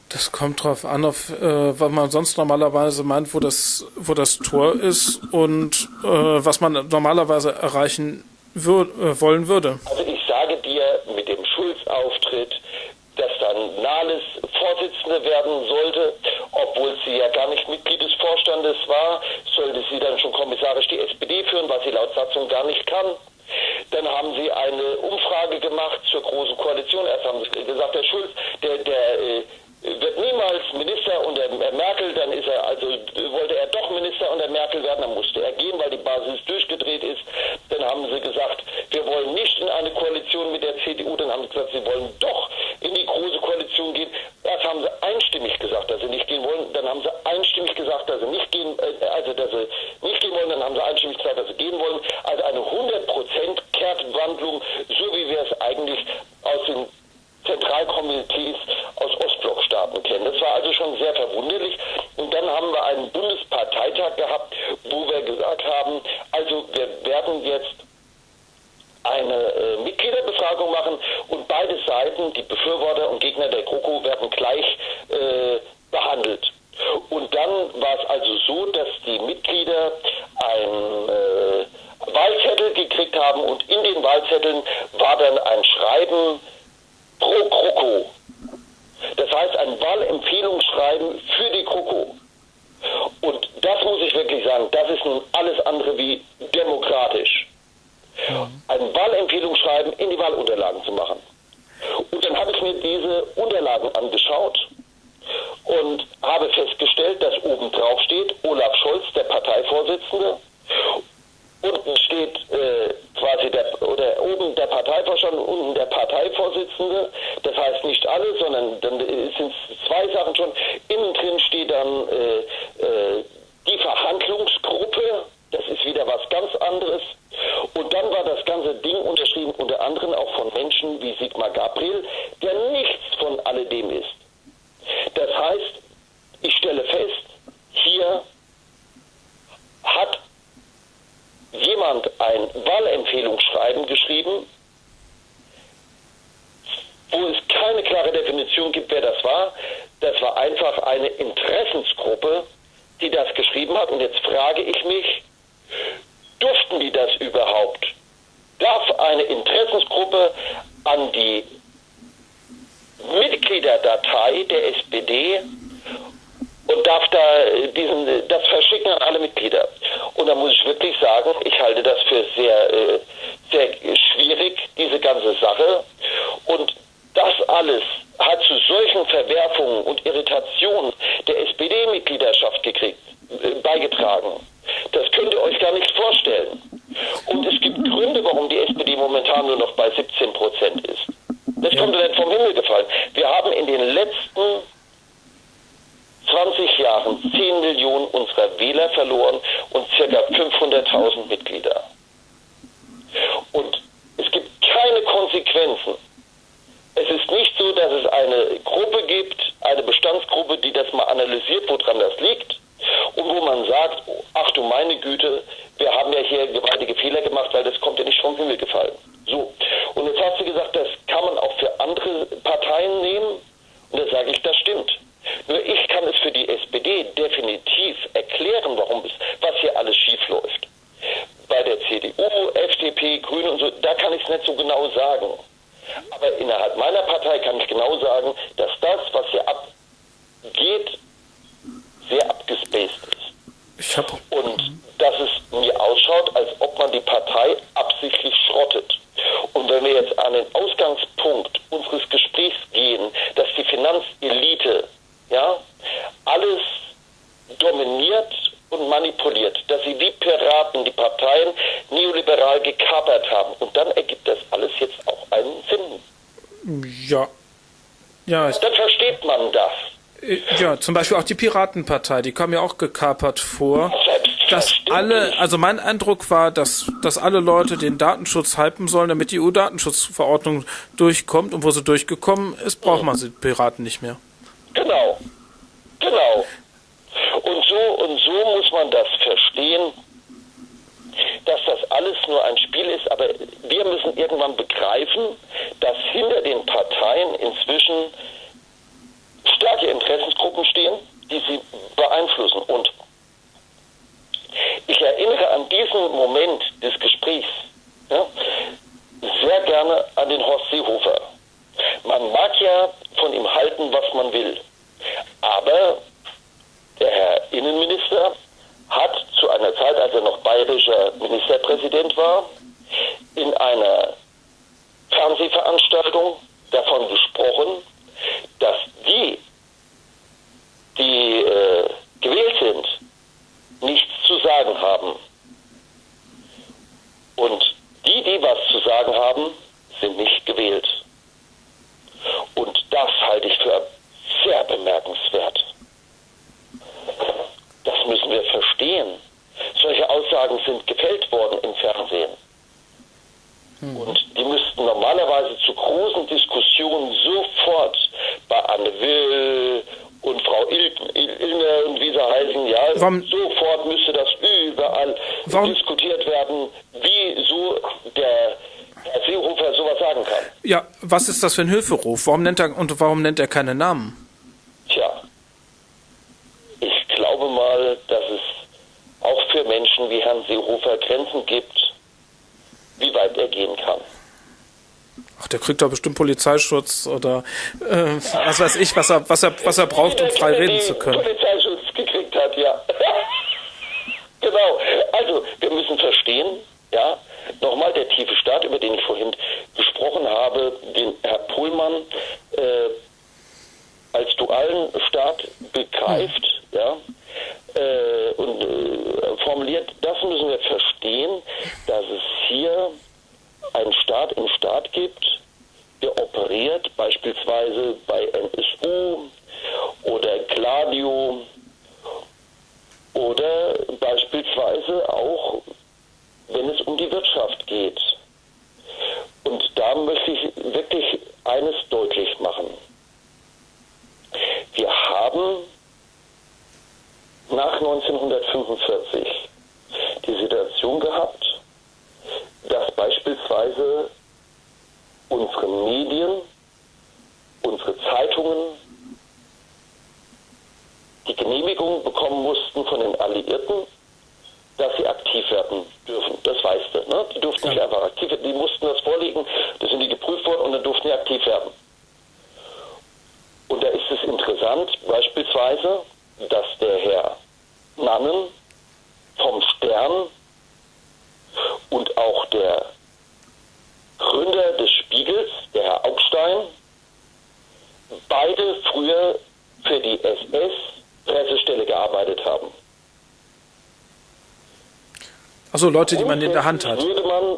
Das kommt drauf an, auf äh, was man sonst normalerweise meint, wo das, wo das Tor ist und äh, was man normalerweise erreichen wür äh, wollen würde. Also ich sage dir, mit dem Schulz-Auftritt, dass dann Nahles Vorsitzende werden sollte, obwohl sie ja gar nicht Mitglied des Vorstandes war, sollte sie dann schon kommissarisch die SPD führen, was sie laut Satzung gar nicht kann. Dann haben sie eine Umfrage gemacht zur Großen Koalition. Erst haben sie gesagt, der Schulz, der, der äh, wird niemals Minister unter Merkel, dann ist er, also wollte er doch Minister unter Merkel werden, dann musste er gehen, weil die Basis durchgedreht ist. Dann haben sie gesagt, wir wollen nicht in eine Koalition mit der CDU, dann haben sie gesagt, sie wollen doch in die große Koalition gehen. Erst haben sie einstimmig gesagt, dass sie nicht gehen wollen, dann haben sie einstimmig gesagt, dass sie nicht gehen, äh, also dass sie nicht gehen wollen, dann haben sie einstimmig gesagt, dass sie gehen wollen. Also eine 100% Kehrtwandlung, so wie wir es eigentlich aus den Zentralkomitees aus Ostblockstaaten kennen. Das war also schon sehr verwunderlich. Und dann haben wir einen Bundesparteitag gehabt, wo wir gesagt haben, also wir werden jetzt eine äh, Mitgliederbefragung machen und beide Seiten, die Befürworter und Gegner der GroKo, werden gleich äh, behandelt. Und dann war es also so, dass die Mitglieder ein äh, Wahlzettel gekriegt haben und in den Wahlzetteln war dann ein Schreiben pro GroKo. Das heißt ein Wahlempfehlungsschreiben für die GroKo. Und das muss ich wirklich sagen, das ist nun alles andere wie demokratisch. Ein Wahlempfehlungsschreiben in die Wahlunterlagen zu machen. diese Unterlagen angeschaut und habe festgestellt, dass oben drauf steht Olaf Scholz, der Parteivorsitzende. Unten steht äh, quasi der, oder oben der Parteivorstand, unten der Parteivorsitzende. Das heißt nicht alle, sondern dann sind es zwei Sachen schon. Innen drin steht dann äh, äh, die Verhandlungsgruppe. Das ist wieder was ganz anderes. Und dann war das ganze Ding unterschrieben, unter anderem auch von Menschen wie Sigmar Gabriel, der nichts von alledem ist. Das heißt, ich stelle fest, hier hat jemand ein Wahlempfehlungsschreiben geschrieben, wo es keine klare Definition gibt, wer das war. Das war einfach eine Interessensgruppe, die das geschrieben hat. Und jetzt frage ich mich, durften die das überhaupt? Darf eine Interessensgruppe an die Mitgliederdatei der SPD und darf da diesen, das verschicken an alle Mitglieder. Und da muss ich wirklich sagen, ich halte das für sehr, äh, sehr schwierig, diese ganze Sache. Und das alles hat zu solchen Verwerfungen und Irritationen der SPD-Mitgliedschaft gekriegt, äh, beigetragen. Das könnt ihr euch gar nicht vorstellen. Und es gibt Gründe, warum die SPD momentan nur noch bei 17 Prozent ist. Das kommt ja nicht vom Himmel gefallen. Wir haben in den letzten 20 Jahren 10 Millionen unserer Wähler verloren und circa 500.000 Mitglieder. Und es gibt keine Konsequenzen. Es ist nicht so, dass es eine Gruppe gibt, eine Bestandsgruppe, die das mal analysiert, woran das liegt und wo man sagt, ach du meine Güte, wir haben ja hier gewaltige Fehler gemacht, weil das kommt ja nicht vom Himmel gefallen. So. Und jetzt hast du gesagt, das kann man auch für andere Parteien nehmen. Und da sage ich, das stimmt. Nur ich kann es für die SPD definitiv erklären, warum es, was hier alles schief läuft. Bei der CDU, FDP, Grüne und so, da kann ich es nicht so genau sagen. Aber innerhalb meiner Partei kann ich genau sagen, dass das, was hier abgeht, sehr abgespaced ist. und dass es mir ausschaut, als ob man die Partei absichtlich schrottet. Und wenn wir jetzt an den Ausgangspunkt unseres Gesprächs gehen, dass die Finanzelite ja, alles dominiert und manipuliert, dass sie wie Piraten die Parteien neoliberal gekapert haben. Und dann ergibt das alles jetzt auch einen Sinn. Ja. Ja. Dann versteht man das. Äh, ja, zum Beispiel auch die Piratenpartei, die kam ja auch gekapert vor. Dass alle, also mein Eindruck war, dass, dass alle Leute den Datenschutz hypen sollen, damit die EU-Datenschutzverordnung durchkommt und wo sie durchgekommen ist, braucht man sie Piraten nicht mehr. Genau. Genau. Und so und so muss man das verstehen, dass das alles nur ein Spiel ist, aber wir müssen irgendwann begreifen, dass hinter den Parteien inzwischen starke Interessensgruppen stehen, die sie beeinflussen. Und ich erinnere an diesen Moment des Gesprächs ja, sehr gerne an den Horst Seehofer. Man mag ja von ihm halten, was man will. Aber der Herr Innenminister hat zu einer Zeit, als er noch bayerischer Ministerpräsident war, in einer Fernsehveranstaltung davon gesprochen, dass die, die äh, gewählt sind, nichts zu sagen haben. Und die, die was zu sagen haben, sind nicht gewählt. Und das halte ich für sehr bemerkenswert. Das müssen wir verstehen. Solche Aussagen sind gefällt worden im Fernsehen. Hm. Und die müssten normalerweise zu großen Diskussionen sofort bei Anne Will und Frau Ilme und wie sie heißen, ja, warum, sofort müsste das überall warum, diskutiert werden, wie so der Seehofer sowas sagen kann. Ja, was ist das für ein Hilferuf? Warum nennt er und warum nennt er keine Namen? Tja, ich glaube mal, dass es auch für Menschen wie Herrn Seehofer Grenzen gibt, wie weit er gehen kann. Ach, der kriegt doch bestimmt Polizeischutz oder äh, was weiß ich, was er, was er, was er braucht, um frei reden zu können. Polizeischutz gekriegt hat, ja. genau. Also, wir müssen verstehen, ja, nochmal der tiefe Staat, über den ich vorhin gesprochen habe, den Herr obwohl man äh, als dualen Staat begreift, mhm. ja, äh, und äh, formuliert, das müssen wir verstehen, dass es hier einen Staat im Staat gibt, der operiert, beispielsweise bei NSU oder Gladio oder beispielsweise auch, wenn es um die Wirtschaft geht. Und da möchte ich wirklich eines deutlich machen. Wir haben nach 1945 die Situation gehabt, dass beispielsweise unsere Medien, unsere Zeitungen die Genehmigung bekommen mussten von den Alliierten, dass sie aktiv werden dürfen. Das weißt du. Ne? Die durften nicht einfach aktiv werden, die mussten das vorlegen, da sind die geprüft worden und dann durften die aktiv werden. Und da ist es interessant, beispielsweise, dass der Herr Nannen vom Stern und auch der Gründer des Spiegels, der Herr Augstein, beide früher für die SS-Pressestelle gearbeitet haben. Also Leute, die man in der Hand hat. Würde man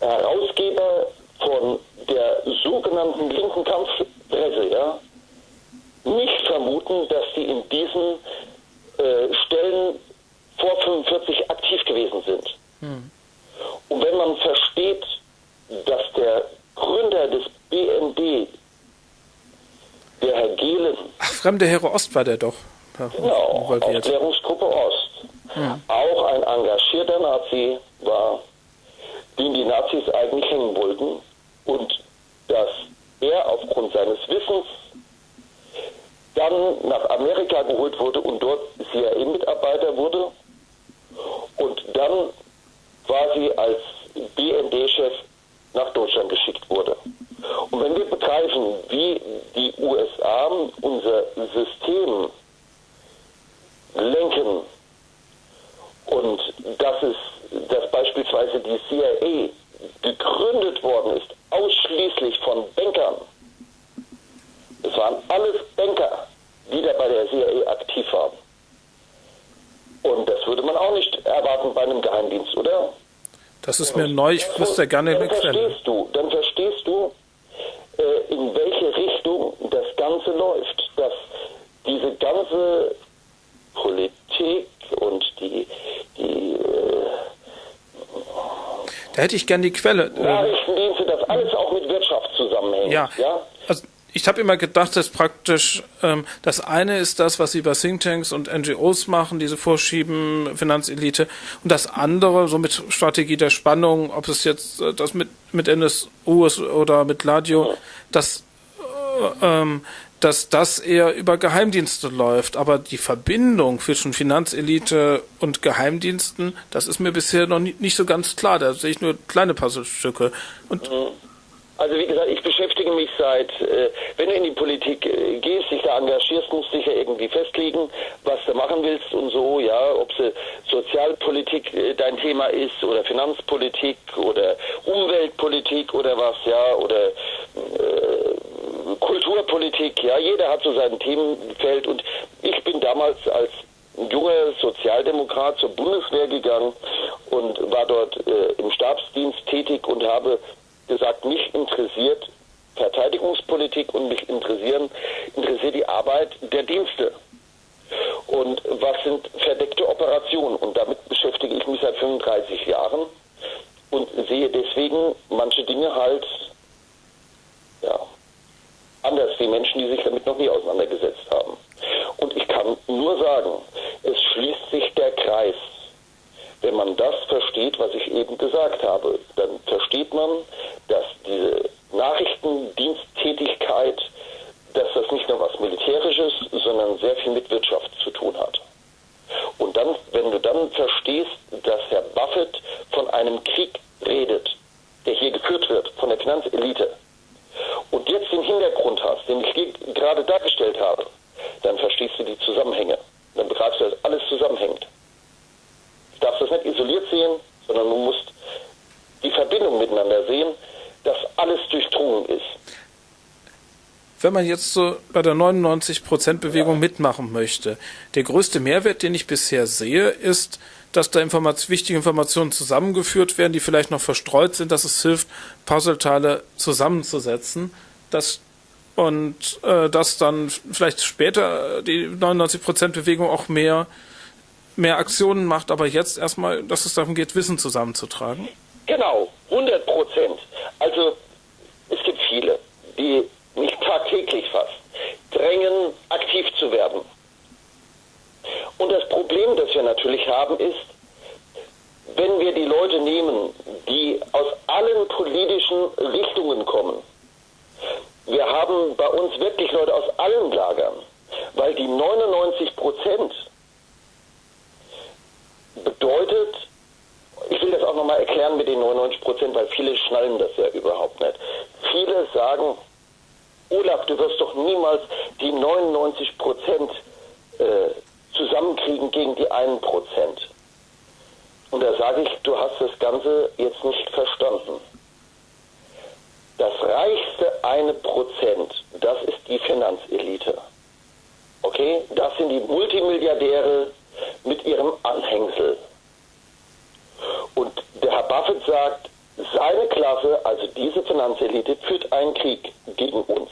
Herausgeber von der sogenannten linken Kampfpresse, ja, nicht vermuten, dass die in diesen äh, Stellen vor 45 aktiv gewesen sind. Hm. Und wenn man versteht, dass der Gründer des BND, der Herr Gehlen. Ach, fremde Heere Ost war der doch. Genau, Aufklärungsgruppe Ost. Hm. Auch ein engagierter Nazi war, den die Nazis eigentlich hängen wollten. Und dass er aufgrund seines Wissens dann nach Amerika geholt wurde und dort CIA-Mitarbeiter wurde und dann quasi als BND-Chef nach Deutschland geschickt wurde. Und wenn wir begreifen, wie die USA unser System lenken und dass es, dass beispielsweise die CIA gegründet worden ist, ausschließlich von Bankern, es waren alles Banker, die da bei der CIA aktiv waren. Und das würde man auch nicht erwarten bei einem Geheimdienst, oder? Das ist mir neu, ich wüsste gerne eine Quelle. Verstehst du, dann verstehst du, äh, in welche Richtung das Ganze läuft. Dass diese ganze Politik und die, die äh, da hätte ich gern die Quelle. Nachrichtendienste, das alles auch mit Wirtschaft zusammenhängt. Ja. ja? Also ich habe immer gedacht, dass praktisch ähm, das eine ist das, was sie bei Thinktanks und NGOs machen, diese Vorschieben, Finanzelite, und das andere, so mit Strategie der Spannung, ob es jetzt äh, das mit, mit NSU ist oder mit Ladio, dass, äh, ähm, dass das eher über Geheimdienste läuft. Aber die Verbindung zwischen Finanzelite und Geheimdiensten, das ist mir bisher noch nie, nicht so ganz klar. Da sehe ich nur kleine Puzzlestücke. Und mhm. Also wie gesagt, ich beschäftige mich seit, äh, wenn du in die Politik äh, gehst, dich da engagierst, musst du dich ja irgendwie festlegen, was du machen willst und so, ja, ob es Sozialpolitik äh, dein Thema ist oder Finanzpolitik oder Umweltpolitik oder was, ja, oder äh, Kulturpolitik, ja, jeder hat so sein Themenfeld und ich bin damals als junger Sozialdemokrat zur Bundeswehr gegangen und war dort äh, im Stabsdienst tätig und habe gesagt, mich interessiert Verteidigungspolitik und mich interessieren, interessiert die Arbeit der Dienste. Und was sind verdeckte Operationen? Und damit beschäftige ich mich seit 35 Jahren und sehe deswegen manche Dinge halt ja, anders wie Menschen, die sich damit noch nie auseinandergesetzt haben. Und ich kann nur sagen, es schließt sich der Kreis wenn man das versteht, was ich eben gesagt habe, dann versteht man, dass diese Nachrichtendiensttätigkeit, dass das nicht nur was Militärisches, sondern sehr viel mit Wirtschaft zu tun hat. Und dann, wenn du dann verstehst, dass Herr Buffett von einem Krieg redet, der hier geführt wird von der Finanzelite, und jetzt den Hintergrund hast, den ich gerade dargestellt habe, dann verstehst du die Zusammenhänge. Dann begreifst du, dass alles zusammenhängt darfst das nicht isoliert sehen, sondern du musst die Verbindung miteinander sehen, dass alles durchdrungen ist. Wenn man jetzt so bei der 99%-Bewegung ja. mitmachen möchte, der größte Mehrwert, den ich bisher sehe, ist, dass da Informat wichtige Informationen zusammengeführt werden, die vielleicht noch verstreut sind, dass es hilft, Puzzleteile zusammenzusetzen. Das und äh, dass dann vielleicht später die 99%-Bewegung auch mehr, mehr Aktionen macht, aber jetzt erstmal, dass es darum geht, Wissen zusammenzutragen? Genau, 100 Prozent. Also es gibt viele, die nicht tagtäglich fast drängen, aktiv zu werden. Und das Problem, das wir natürlich haben, ist, wenn wir die Leute nehmen, die aus allen politischen Richtungen kommen, wir haben bei uns wirklich Leute aus allen Lagern, weil die 99 Prozent bedeutet, ich will das auch nochmal erklären mit den 99 Prozent, weil viele schnallen das ja überhaupt nicht. Viele sagen, Olaf, du wirst doch niemals die 99 Prozent äh, zusammenkriegen gegen die 1 Prozent. Und da sage ich, du hast das Ganze jetzt nicht verstanden. Das reichste eine Prozent, das ist die Finanzelite. Okay, das sind die Multimilliardäre mit ihrem Anhängsel. Und der Herr Buffett sagt, seine Klasse, also diese Finanzelite, führt einen Krieg gegen uns.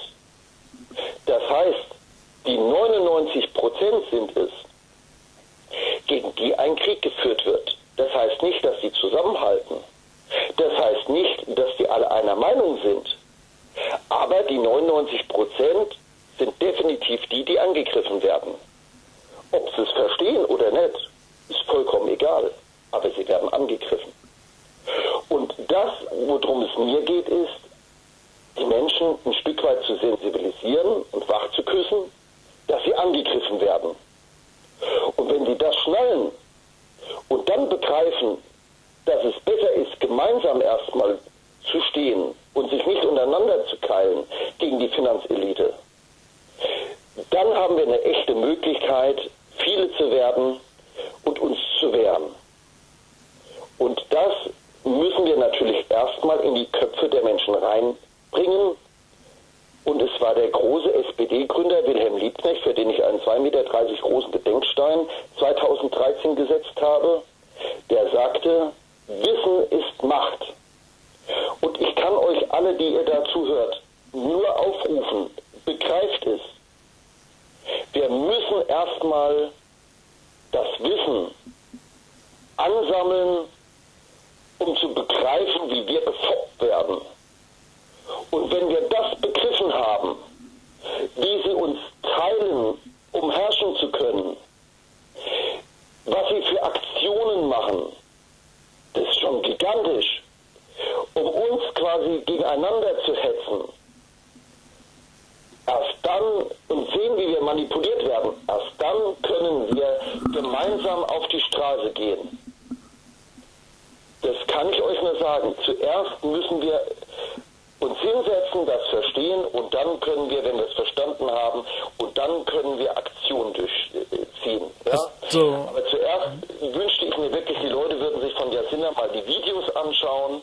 Das heißt, die 99 Prozent sind es, gegen die ein Krieg geführt wird. Das heißt nicht, dass sie zusammenhalten. Das heißt nicht, dass die alle einer Meinung sind. Aber die 99 Prozent sind definitiv die, die angegriffen werden. Ob sie es verstehen oder nicht, ist vollkommen egal. Aber sie werden angegriffen. Und das, worum es mir geht, ist, die Menschen ein Stück weit zu sensibilisieren und wach zu küssen, dass sie angegriffen werden. Und wenn sie das schnallen und dann begreifen, dass es besser ist, gemeinsam erstmal zu stehen und sich nicht untereinander zu keilen gegen die Finanzelite, dann haben wir eine echte Möglichkeit, viele zu werden und uns zu wehren. Und das müssen wir natürlich erstmal in die Köpfe der Menschen reinbringen. Und es war der große SPD-Gründer Wilhelm Liebknecht, für den ich einen 2,30 Meter großen Gedenkstein 2013 gesetzt habe, der sagte, Wissen ist Macht. Und ich kann euch alle, die ihr da zuhört, nur aufrufen, begreift es. Wir müssen erstmal das Wissen ansammeln, um zu begreifen, wie wir befoppt werden. Und wenn wir das begriffen haben, wie sie uns teilen, um herrschen zu können, was sie für Aktionen machen, das ist schon gigantisch, um uns quasi gegeneinander zu hetzen. Erst dann und sehen, wie wir manipuliert werden, erst dann können wir gemeinsam auf die Straße gehen. Das kann ich euch nur sagen. Zuerst müssen wir uns hinsetzen, das verstehen und dann können wir, wenn wir es verstanden haben, und dann können wir Aktion durchziehen. Ja? So. Aber zuerst wünschte ich mir wirklich, die Leute würden sich von Jacinda mal die Videos anschauen,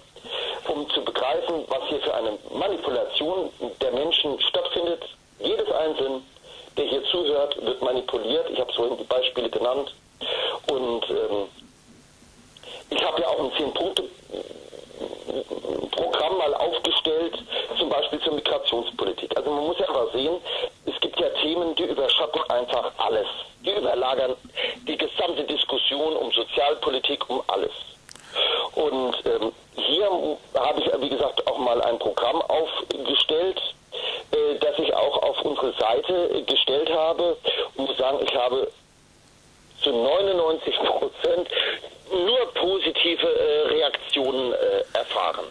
um zu begreifen, was hier für eine Manipulation der Menschen stattfindet. Jedes Einzelne, der hier zuhört, wird manipuliert. Ich habe vorhin die Beispiele genannt. Und ähm, ich habe ja auch ein Zehn-Punkte-Programm mal aufgestellt, zum Beispiel zur Migrationspolitik. Also man muss ja aber sehen, es gibt ja Themen, die überschatten einfach alles. Die überlagern die gesamte Diskussion um Sozialpolitik, um alles. Und ähm, hier habe ich, wie gesagt, auch mal ein Programm aufgestellt, äh, das ich auch auf unsere Seite gestellt habe und muss sagen, ich habe zu 99 Prozent nur positive äh, Reaktionen äh, erfahren.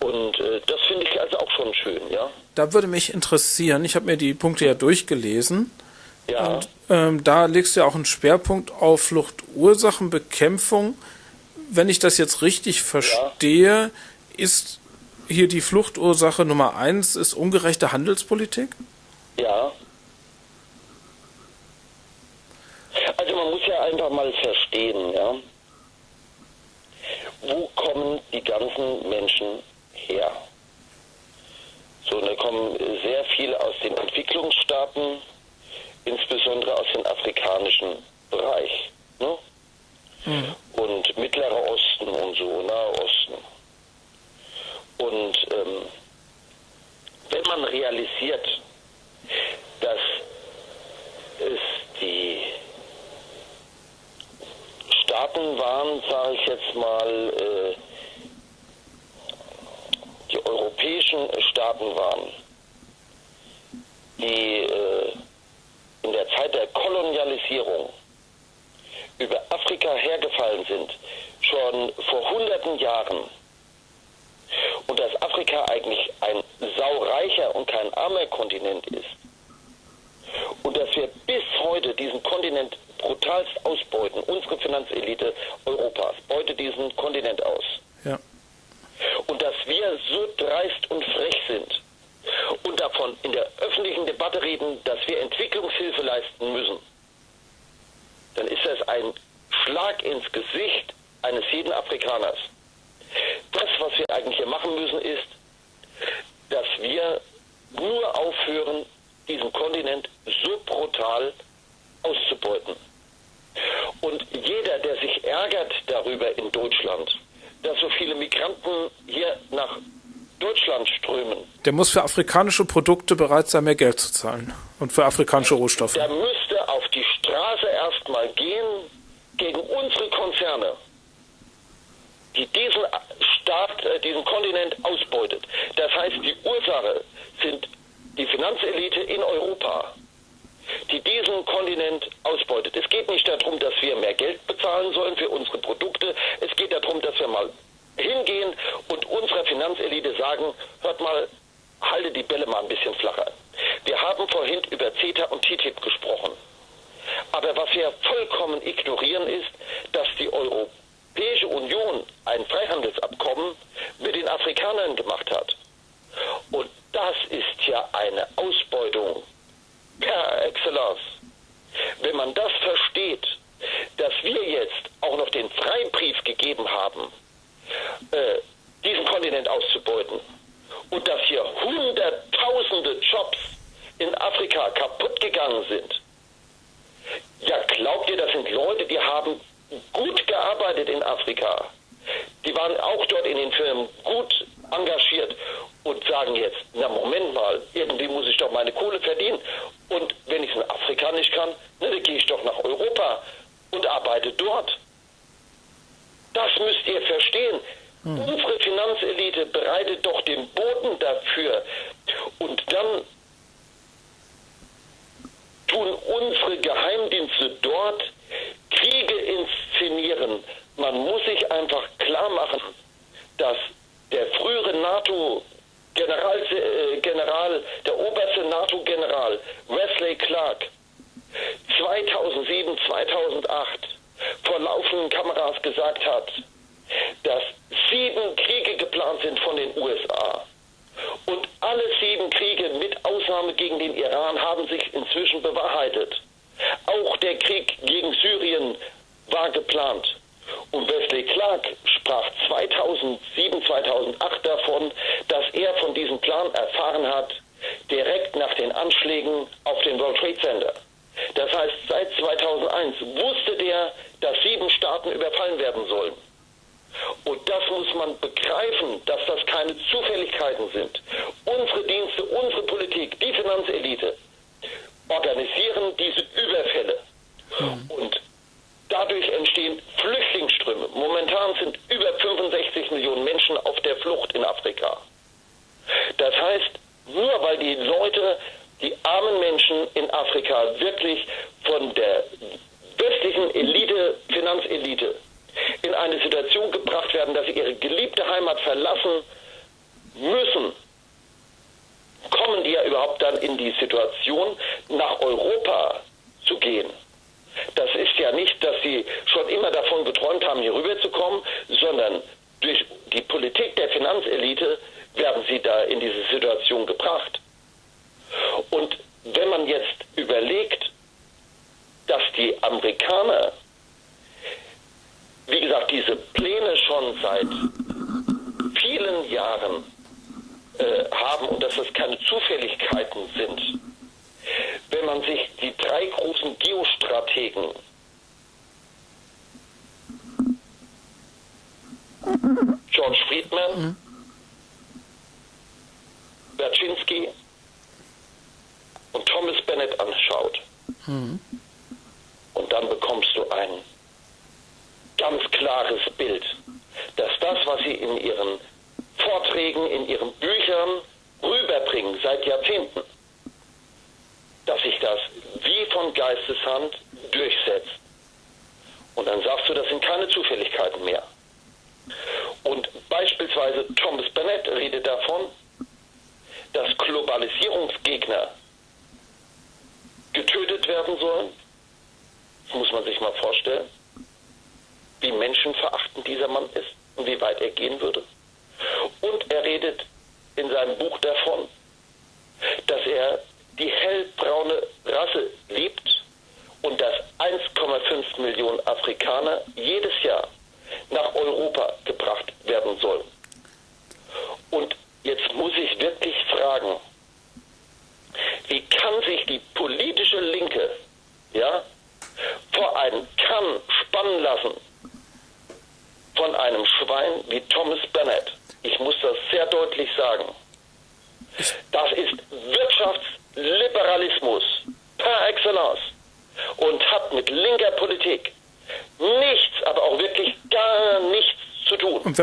Und äh, das finde ich also auch schon schön, ja. Da würde mich interessieren, ich habe mir die Punkte ja durchgelesen. Ja. Und ähm, da legst du ja auch einen Schwerpunkt auf Fluchtursachenbekämpfung. Wenn ich das jetzt richtig verstehe, ja. ist hier die Fluchtursache Nummer eins ist ungerechte Handelspolitik? Ja. Also man muss ja einfach mal verstehen, ja. Wo kommen die ganzen Menschen her? kommen sehr viele aus den Entwicklungsstaaten, insbesondere aus dem afrikanischen Bereich. Ne? Mhm. Und Mittlerer Osten und so, Nahe Osten. Und ähm, wenn man realisiert, dass es die Staaten waren, sage ich jetzt mal, äh, die europäischen Staaten waren, die äh, in der Zeit der Kolonialisierung über Afrika hergefallen sind, schon vor hunderten Jahren, und dass Afrika eigentlich ein saureicher und kein armer Kontinent ist, und dass wir bis heute diesen Kontinent brutalst ausbeuten, unsere Finanzelite Europas beutet diesen Kontinent aus. Ja. Und dass wir so dreist und frech sind und davon in der öffentlichen Debatte reden, dass wir Entwicklungshilfe leisten müssen, dann ist das ein Schlag ins Gesicht eines jeden Afrikaners. Das, was wir eigentlich hier machen müssen, ist, dass wir nur aufhören, diesen Kontinent so brutal auszubeuten. Und jeder, der sich ärgert darüber in Deutschland, dass so viele Migranten hier nach Deutschland strömen. Der muss für afrikanische Produkte bereit sein, mehr Geld zu zahlen. Und für afrikanische Rohstoffe. Der müsste auf erstmal gehen gegen unsere Konzerne, die diesen Staat, äh, diesen Kontinent ausbeutet. Das heißt, die Ursache sind die Finanzelite in Europa, die diesen Kontinent ausbeutet. Es geht nicht darum, dass wir mehr Geld bezahlen sollen für unsere Produkte. Es geht darum, dass wir mal hingehen und unserer Finanzelite sagen, hört mal, halte die Bälle mal ein bisschen flacher. Wir haben vorhin über CETA und TTIP gesprochen. Aber was wir vollkommen ignorieren ist, dass die Europäische Union ein Freihandelsabkommen mit den Afrikanern gemacht hat. Und das ist ja eine Ausbeutung per excellence. Wenn man das versteht, dass wir jetzt auch noch den Freibrief gegeben haben, äh, diesen Kontinent auszubeuten und dass hier Hunderttausende Jobs in Afrika kaputt gegangen sind. Ja, glaubt ihr, das sind Leute, die haben gut gearbeitet in Afrika. Die waren auch dort in den Firmen gut engagiert und sagen jetzt, na Moment mal, irgendwie muss ich doch meine Kohle verdienen. Und wenn ich es in Afrika nicht kann, na, dann gehe ich doch nach Europa und arbeite dort. Das müsst ihr verstehen. Hm. Unsere Finanzelite bereitet doch den Boden dafür. Und dann tun unsere Geheimdienste dort Kriege inszenieren. Man muss sich einfach klar machen, dass der frühere NATO General, äh, General, der oberste NATO-General Wesley Clark 2007, 2008 vor laufenden Kameras gesagt hat, dass sieben Kriege geplant sind von den USA. Und alle sieben Kriege mit Ausnahme gegen den Iran haben sich inzwischen bewahrheitet.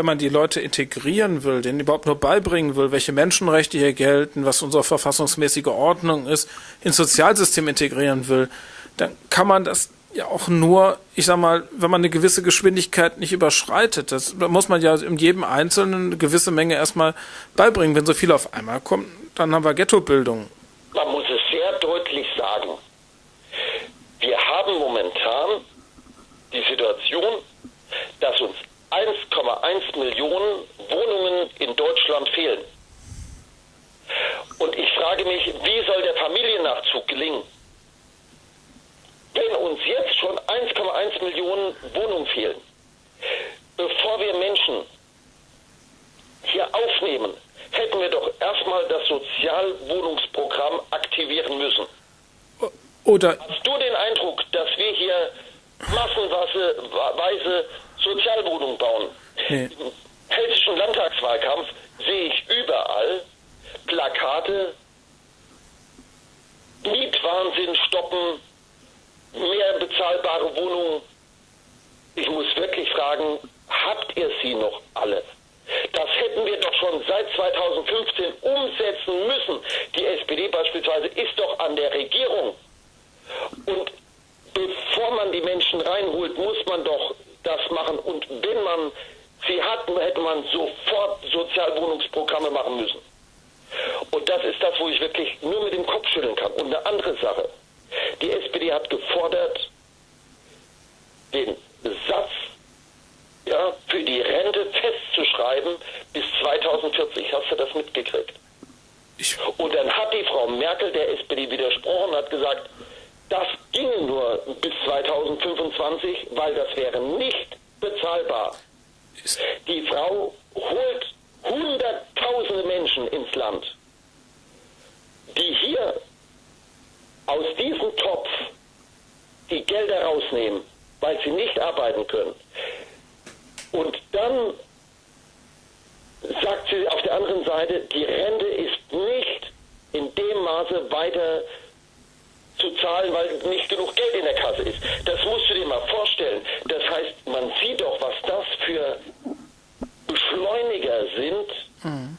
Man die Leute integrieren will, denen überhaupt nur beibringen will, welche Menschenrechte hier gelten, was unsere verfassungsmäßige Ordnung ist, ins Sozialsystem integrieren will, dann kann man das ja auch nur, ich sag mal, wenn man eine gewisse Geschwindigkeit nicht überschreitet. Das muss man ja in jedem Einzelnen eine gewisse Menge erstmal beibringen. Wenn so viel auf einmal kommt, dann haben wir Ghettobildung. Man muss es sehr deutlich sagen. Wir haben momentan die Situation, dass uns 1,1 Millionen Wohnungen in Deutschland fehlen. Und ich frage mich, wie soll der Familiennachzug gelingen? Wenn uns jetzt schon 1,1 Millionen Wohnungen fehlen, bevor wir Menschen hier aufnehmen, hätten wir doch erstmal das Sozialwohnungsprogramm aktivieren müssen. Oder Hast du den Eindruck, dass wir hier massenweise Sozialwohnungen bauen. Nee. Hessischen Landtagswahlkampf sehe ich überall Plakate, Mietwahnsinn stoppen, mehr bezahlbare Wohnungen. Ich muss wirklich fragen, habt ihr sie noch alle? Das hätten wir doch schon seit 2015 umsetzen müssen. Die SPD beispielsweise ist doch an der Regierung. Und bevor man die Menschen reinholt, muss man doch das machen. Und wenn man sie hat, hätte man sofort Sozialwohnungsprogramme machen müssen. Und das ist das, wo ich wirklich nur mit dem Kopf schütteln kann. Und eine andere Sache. Die SPD hat gefordert, den Satz ja, für die Rente festzuschreiben bis 2040. Hast du das mitgekriegt? Und dann hat die Frau Merkel der SPD widersprochen und hat gesagt, das ging nur bis 2025, weil das wäre nicht bezahlbar. Die Frau holt hunderttausende Menschen ins Land, die hier aus diesem Topf die Gelder rausnehmen, weil sie nicht arbeiten können. Und dann sagt sie auf der anderen Seite, die Rente ist nicht in dem Maße weiter zu zahlen, weil nicht genug Geld in der Kasse ist. Das musst du dir mal vorstellen. Das heißt, man sieht doch, was das für Beschleuniger sind mhm.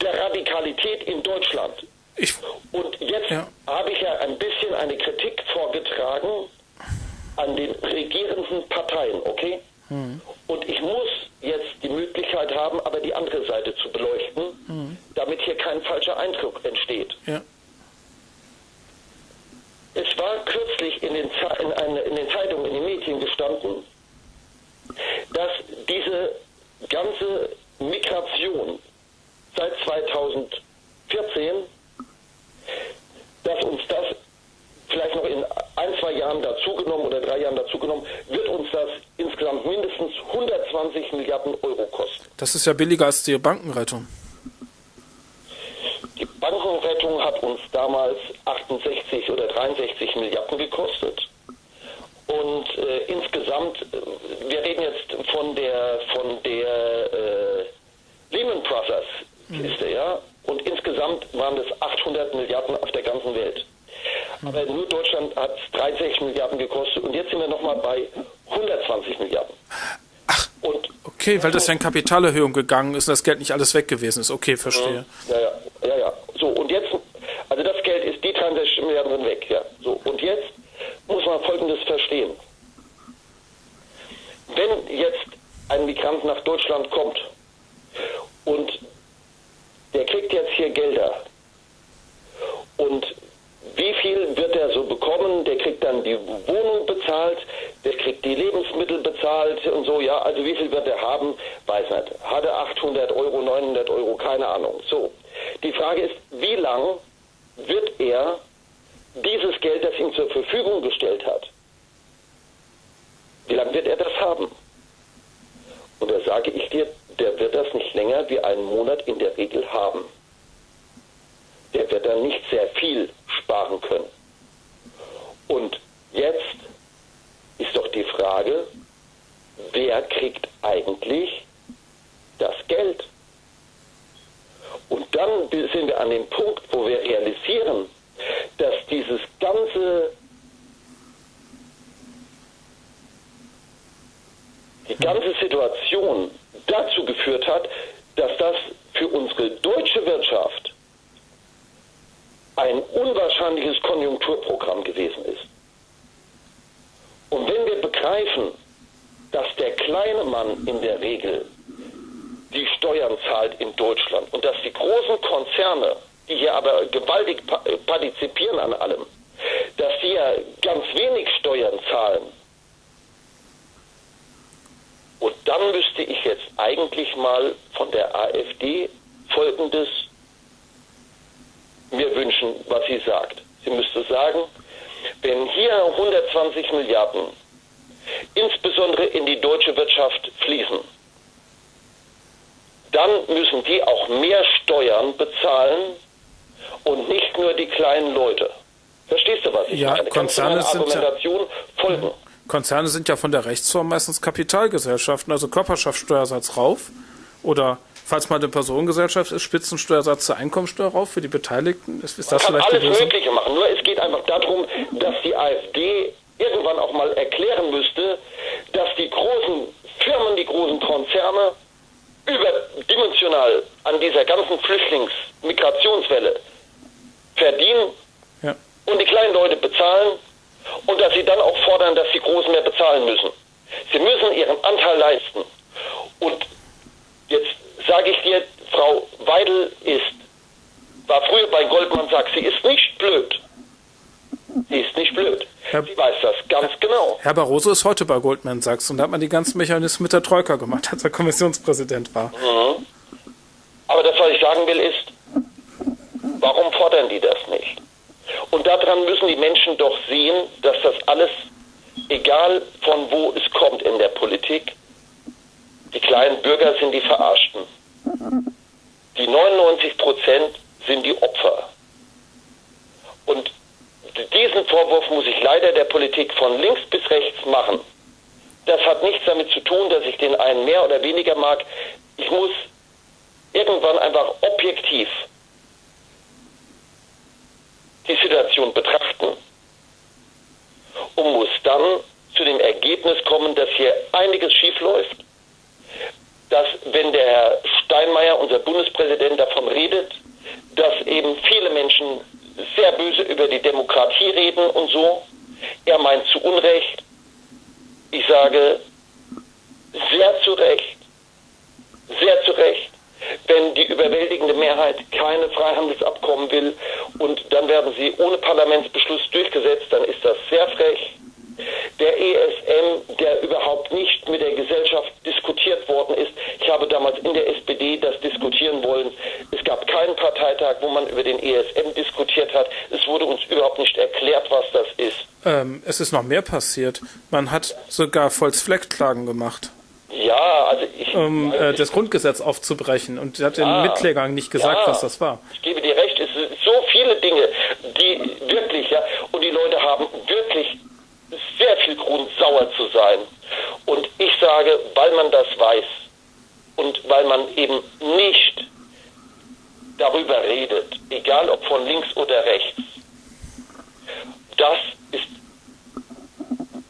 der Radikalität in Deutschland. Ich, Und jetzt ja. habe ich ja ein bisschen eine Kritik vorgetragen an den regierenden Parteien, okay? Mhm. Und ich muss jetzt die Möglichkeit haben, aber die andere Seite zu beleuchten, mhm. damit hier kein falscher Eindruck entsteht. Ja. Es war kürzlich in den, in, eine, in den Zeitungen, in den Medien gestanden, dass diese ganze Migration seit 2014, dass uns das vielleicht noch in ein, zwei Jahren dazugenommen oder drei Jahren dazugenommen, wird uns das insgesamt mindestens 120 Milliarden Euro kosten. Das ist ja billiger als die Bankenrettung. Bankenrettung hat uns damals 68 oder 63 Milliarden gekostet. Und äh, insgesamt, äh, wir reden jetzt von der von der äh, Lehman Brothers Kiste, mhm. ja. Und insgesamt waren es 800 Milliarden auf der ganzen Welt. Aber nur Deutschland hat 63 Milliarden gekostet und jetzt sind wir nochmal bei 120 Milliarden. Ach, und okay, weil das ja in Kapitalerhöhung gegangen ist und das Geld nicht alles weg gewesen ist. Okay, verstehe. Ja, ja, ja, ja. So, und jetzt, also das Geld ist, die 63 Milliarden sind weg, ja. So, und jetzt muss man Folgendes verstehen. Wenn jetzt ein Migrant nach Deutschland kommt und der kriegt jetzt hier Gelder und wie viel wird er so bekommen? Der kriegt dann die Wohnung bezahlt, der kriegt die Lebensmittel bezahlt und so, ja. Also wie viel wird er haben? Weiß nicht. Hat er 800 Euro, 900 Euro, keine Ahnung. So. Die Frage ist, wie lang wird er dieses Geld, das ihm zur Verfügung gestellt hat, wie lange wird er das haben? Und da sage ich dir, der wird das nicht länger wie einen Monat in der Regel haben. Der wird dann nicht sehr viel sparen können. Und jetzt ist doch die Frage, wer kriegt eigentlich das Geld? Und dann sind wir an dem Punkt, wo wir realisieren, dass dieses ganze, die ganze Situation dazu geführt hat, dass das für unsere deutsche Wirtschaft ein unwahrscheinliches Konjunkturprogramm gewesen ist. Und wenn wir begreifen, dass der kleine Mann in der Regel die Steuern zahlt in Deutschland und dass die großen Konzerne, die hier aber gewaltig partizipieren an allem, dass die ja ganz wenig Steuern zahlen, und dann müsste ich jetzt eigentlich mal von der AfD Folgendes mir wünschen, was sie sagt. Sie müsste sagen, wenn hier 120 Milliarden insbesondere in die deutsche Wirtschaft fließen, dann müssen die auch mehr Steuern bezahlen und nicht nur die kleinen Leute. Verstehst du, was ich ja, meine? Konzerne Argumentation ja, folgen? Konzerne sind ja von der Rechtsform meistens Kapitalgesellschaften, also Körperschaftssteuersatz rauf oder falls mal eine Personengesellschaft ist, Spitzensteuersatz zur Einkommensteuer rauf für die Beteiligten? Ist, ist das Man kann alles Mögliche machen. Nur es geht einfach darum, dass die AfD irgendwann auch mal erklären müsste, dass die großen Firmen, die großen Konzerne überdimensional an dieser ganzen Flüchtlingsmigrationswelle verdienen ja. und die kleinen Leute bezahlen und dass sie dann auch fordern, dass die Großen mehr bezahlen müssen. Sie müssen ihren Anteil leisten. Und jetzt sage ich dir, Frau Weidel ist, war früher bei Goldman Sachs, sie ist nicht blöd. Sie ist nicht blöd. Herr, sie weiß das ganz genau. Herr Barroso ist heute bei Goldman Sachs und da hat man die ganzen Mechanismen mit der Troika gemacht, als er Kommissionspräsident war. Mhm. Aber das, was ich sagen will, ist, warum fordern die das nicht? Und daran müssen die Menschen doch sehen, dass das alles, egal von wo es kommt in der Politik, die kleinen Bürger sind die Verarschten. Die 99 Prozent sind die Opfer. Und diesen Vorwurf muss ich leider der Politik von links bis rechts machen. Das hat nichts damit zu tun, dass ich den einen mehr oder weniger mag. Ich muss irgendwann einfach objektiv die Situation betrachten und muss dann zu dem Ergebnis kommen, dass hier einiges schiefläuft, dass wenn der Herr Steinmeier, unser Bundespräsident, davon redet, dass eben viele Menschen sehr böse über die Demokratie reden und so, er meint zu Unrecht, ich sage sehr zu Recht, sehr zu Recht, wenn die überwältigende Mehrheit keine Freihandelsabkommen will und dann werden sie ohne Parlamentsbeschluss durchgesetzt, dann ist das sehr frech. Der ESM, der überhaupt nicht mit der Gesellschaft diskutiert worden ist. Ich habe damals in der SPD das diskutieren wollen. Es gab keinen Parteitag, wo man über den ESM diskutiert hat. Es wurde uns überhaupt nicht erklärt, was das ist. Ähm, es ist noch mehr passiert. Man hat sogar Volksfleckklagen gemacht. Ja, also ich, ähm, äh, das Grundgesetz aufzubrechen. Und hat ja, den Mitklägern nicht gesagt, ja, was das war. Ich gebe dir recht, es sind so viele Dinge, die wirklich, ja, und die Leute haben wirklich sehr viel Grund, sauer zu sein. Und ich sage, weil man das weiß und weil man eben nicht darüber redet, egal ob von links oder rechts, das ist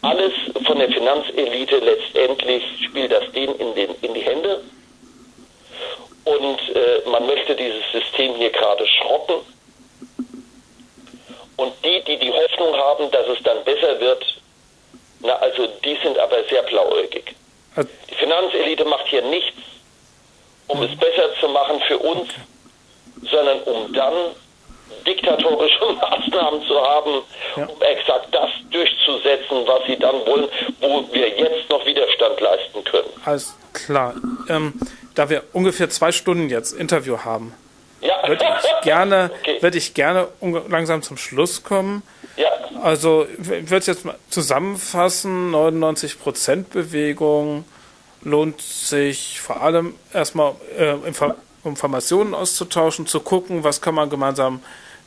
alles von der Finanzelite letztendlich spielt das denen in, den, in die Hände. Und äh, man möchte dieses System hier gerade schrotten. Und die, die die Hoffnung haben, dass es dann besser wird, na, also die sind aber sehr blauäugig. Die Finanzelite macht hier nichts, um es besser zu machen für uns, sondern um dann diktatorische Maßnahmen zu haben, ja. um exakt das durchzusetzen, was sie dann wollen, wo wir jetzt noch Widerstand leisten können. Alles klar. Ähm, da wir ungefähr zwei Stunden jetzt Interview haben, ja. würde ich gerne, okay. würde ich gerne langsam zum Schluss kommen. Ja. Also ich würde es jetzt mal zusammenfassen, 99% Bewegung lohnt sich vor allem erstmal äh, Informationen auszutauschen, zu gucken, was kann man gemeinsam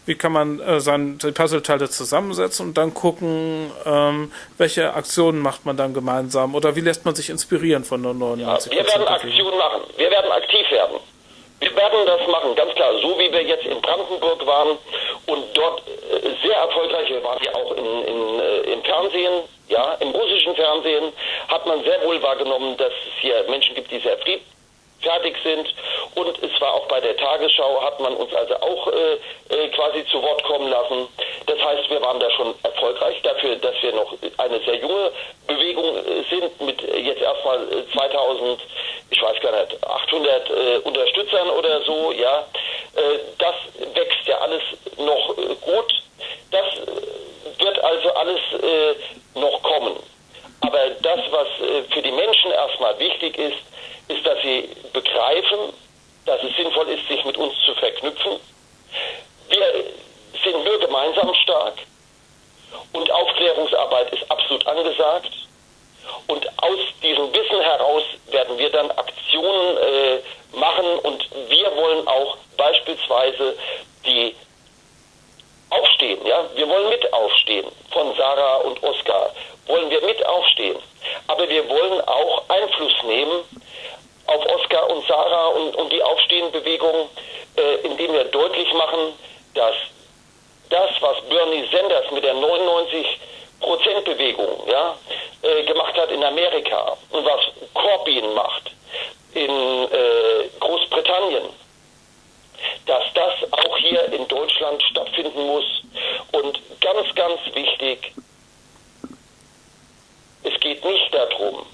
wie kann man äh, seine, die Puzzleteile zusammensetzen und dann gucken, ähm, welche Aktionen macht man dann gemeinsam oder wie lässt man sich inspirieren von der 99 ja, Wir werden Aktionen machen, wir werden aktiv werden. Wir werden das machen, ganz klar, so wie wir jetzt in Brandenburg waren und dort äh, sehr erfolgreich, waren ja auch in, in, äh, im Fernsehen, ja, im russischen Fernsehen, hat man sehr wohl wahrgenommen, dass es hier Menschen gibt, die sehr friedlich fertig sind. Und es war auch bei der Tagesschau, hat man uns also auch äh, äh, quasi zu Wort kommen lassen. Das heißt, wir waren da schon erfolgreich dafür, dass wir noch eine sehr junge Bewegung äh, sind mit jetzt erstmal 2000, ich weiß gar nicht, 800 äh, Unterstützern oder so, ja. Äh, das wächst ja alles noch äh, gut. Das wird also alles noch kommen. Aber das, was für die Menschen erstmal wichtig ist, ist, dass sie begreifen, dass es sinnvoll ist, sich mit uns zu verknüpfen. Wir sind nur gemeinsam stark und Aufklärungsarbeit ist absolut angesagt. Und aus diesem Wissen heraus werden wir dann Aktionen äh, machen und wir wollen auch beispielsweise die aufstehen, ja, wir wollen mit aufstehen. Von Sarah und Oskar, wollen wir mit aufstehen. Aber wir wollen auch Einfluss nehmen auf Oskar und Sarah und, und die Aufstehenbewegung, äh, indem wir deutlich machen, dass das, was Bernie Sanders mit der 99% Bewegung ja, äh, gemacht hat in Amerika und was Corbyn macht in äh, Großbritannien, dass das auch hier in Deutschland stattfinden muss. Und ganz, ganz wichtig, es geht nicht darum,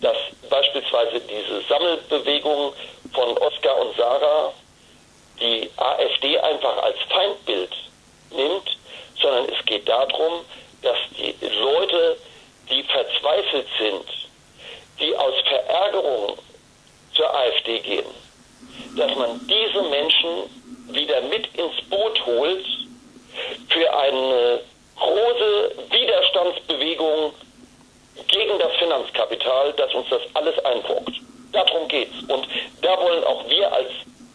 dass beispielsweise diese Sammelbewegung von Oskar und Sarah die AfD einfach als Feindbild nimmt, sondern es geht darum, dass die Leute, die verzweifelt sind, die aus Verärgerung zur AfD gehen, dass man diese Menschen wieder mit ins Boot holt für eine große Widerstandsbewegung gegen das Finanzkapital, das uns das alles einbrockt. Darum geht's. Und da wollen auch wir als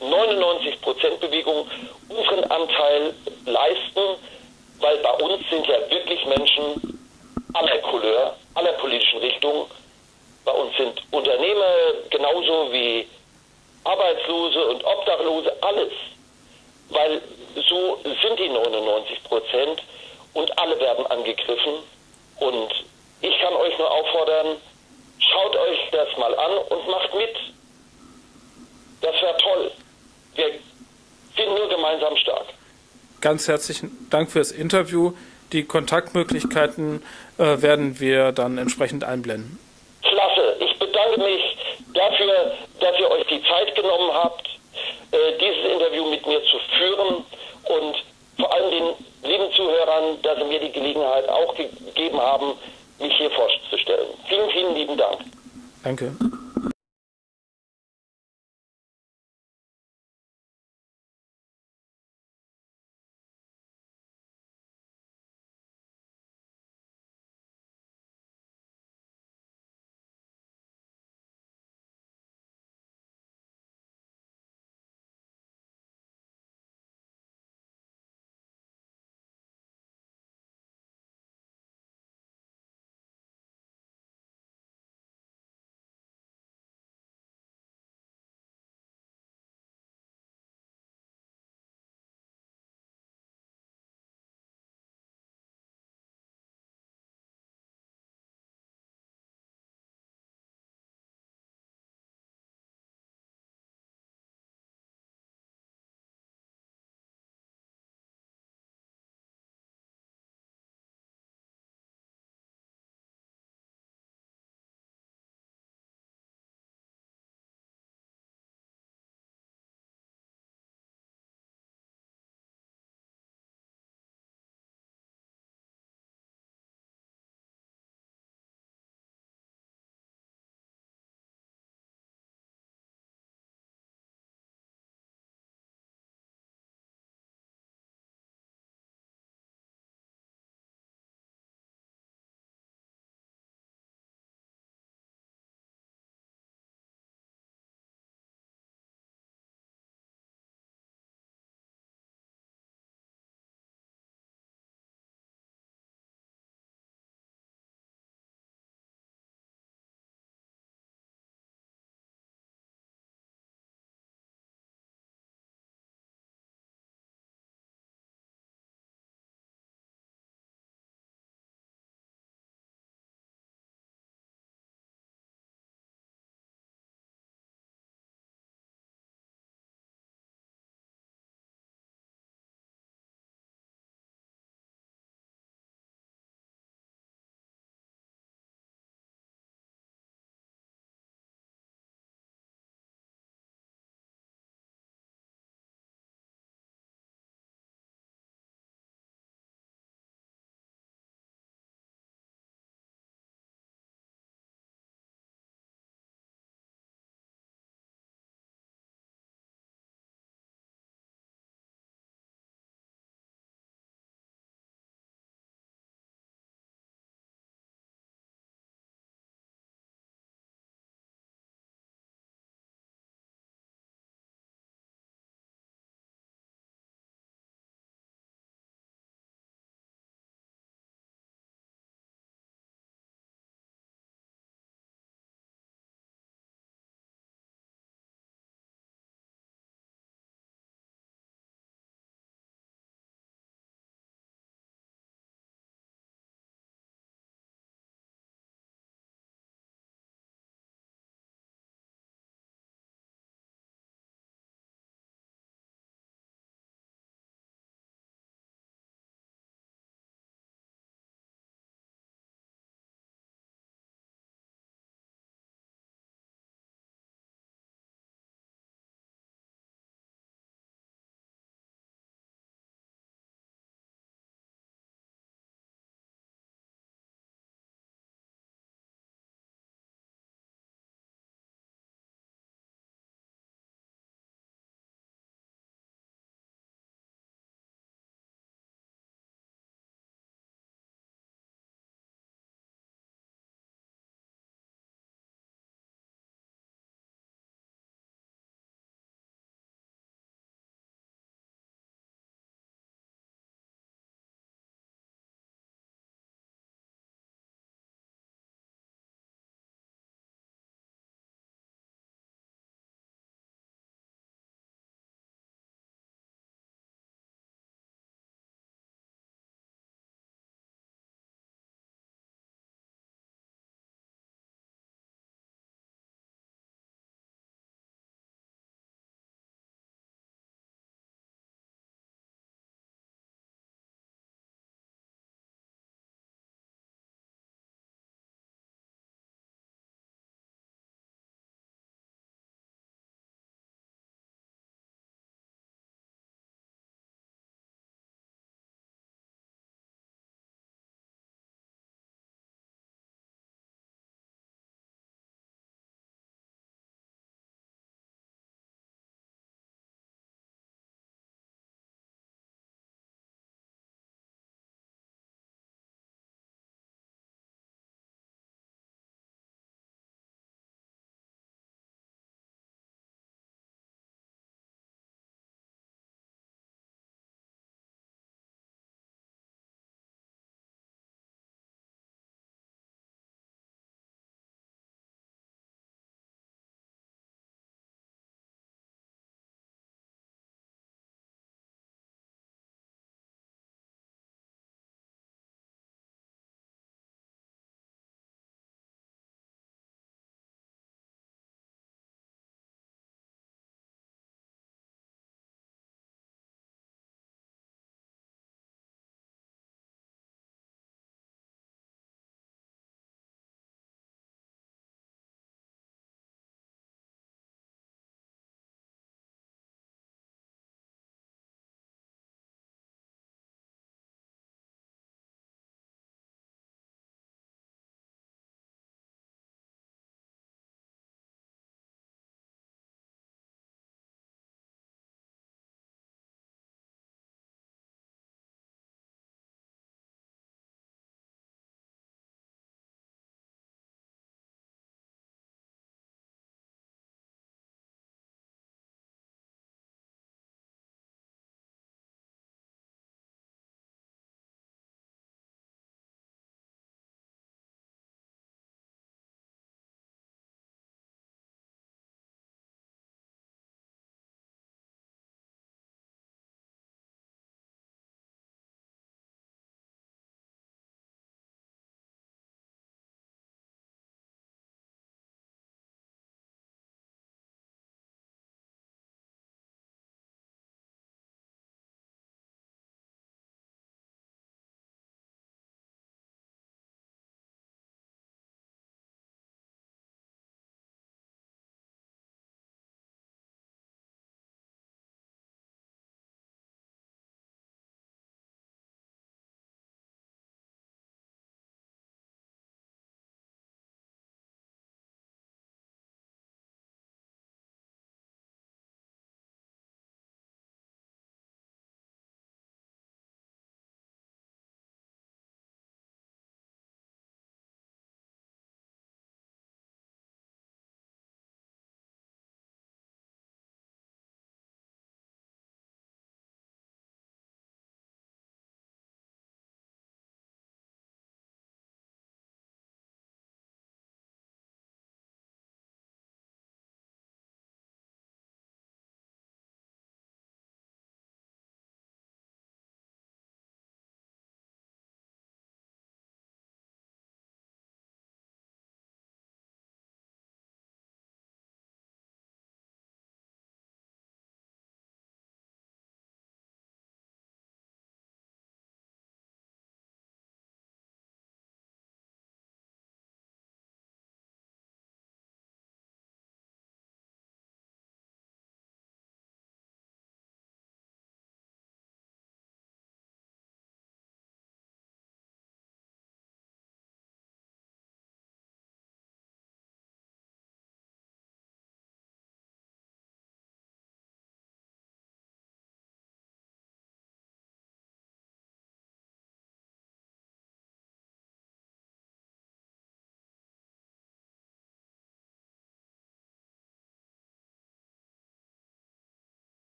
99%-Bewegung unseren Anteil leisten, weil bei uns sind ja wirklich Menschen aller Couleur, aller politischen Richtungen. Bei uns sind Unternehmer genauso wie Arbeitslose und Obdachlose, alles. Weil so sind die 99 Prozent und alle werden angegriffen. Und ich kann euch nur auffordern, schaut euch das mal an und macht mit. Das wäre toll. Wir sind nur gemeinsam stark. Ganz herzlichen Dank fürs Interview. Die Kontaktmöglichkeiten äh, werden wir dann entsprechend einblenden. Klasse. Ich bedanke mich dafür, dass ihr euch die Zeit genommen habt, äh, dieses Interview mit mir zu führen und vor allem den lieben Zuhörern, dass sie mir die Gelegenheit auch gegeben haben, mich hier vorzustellen. Vielen, vielen lieben Dank. Danke.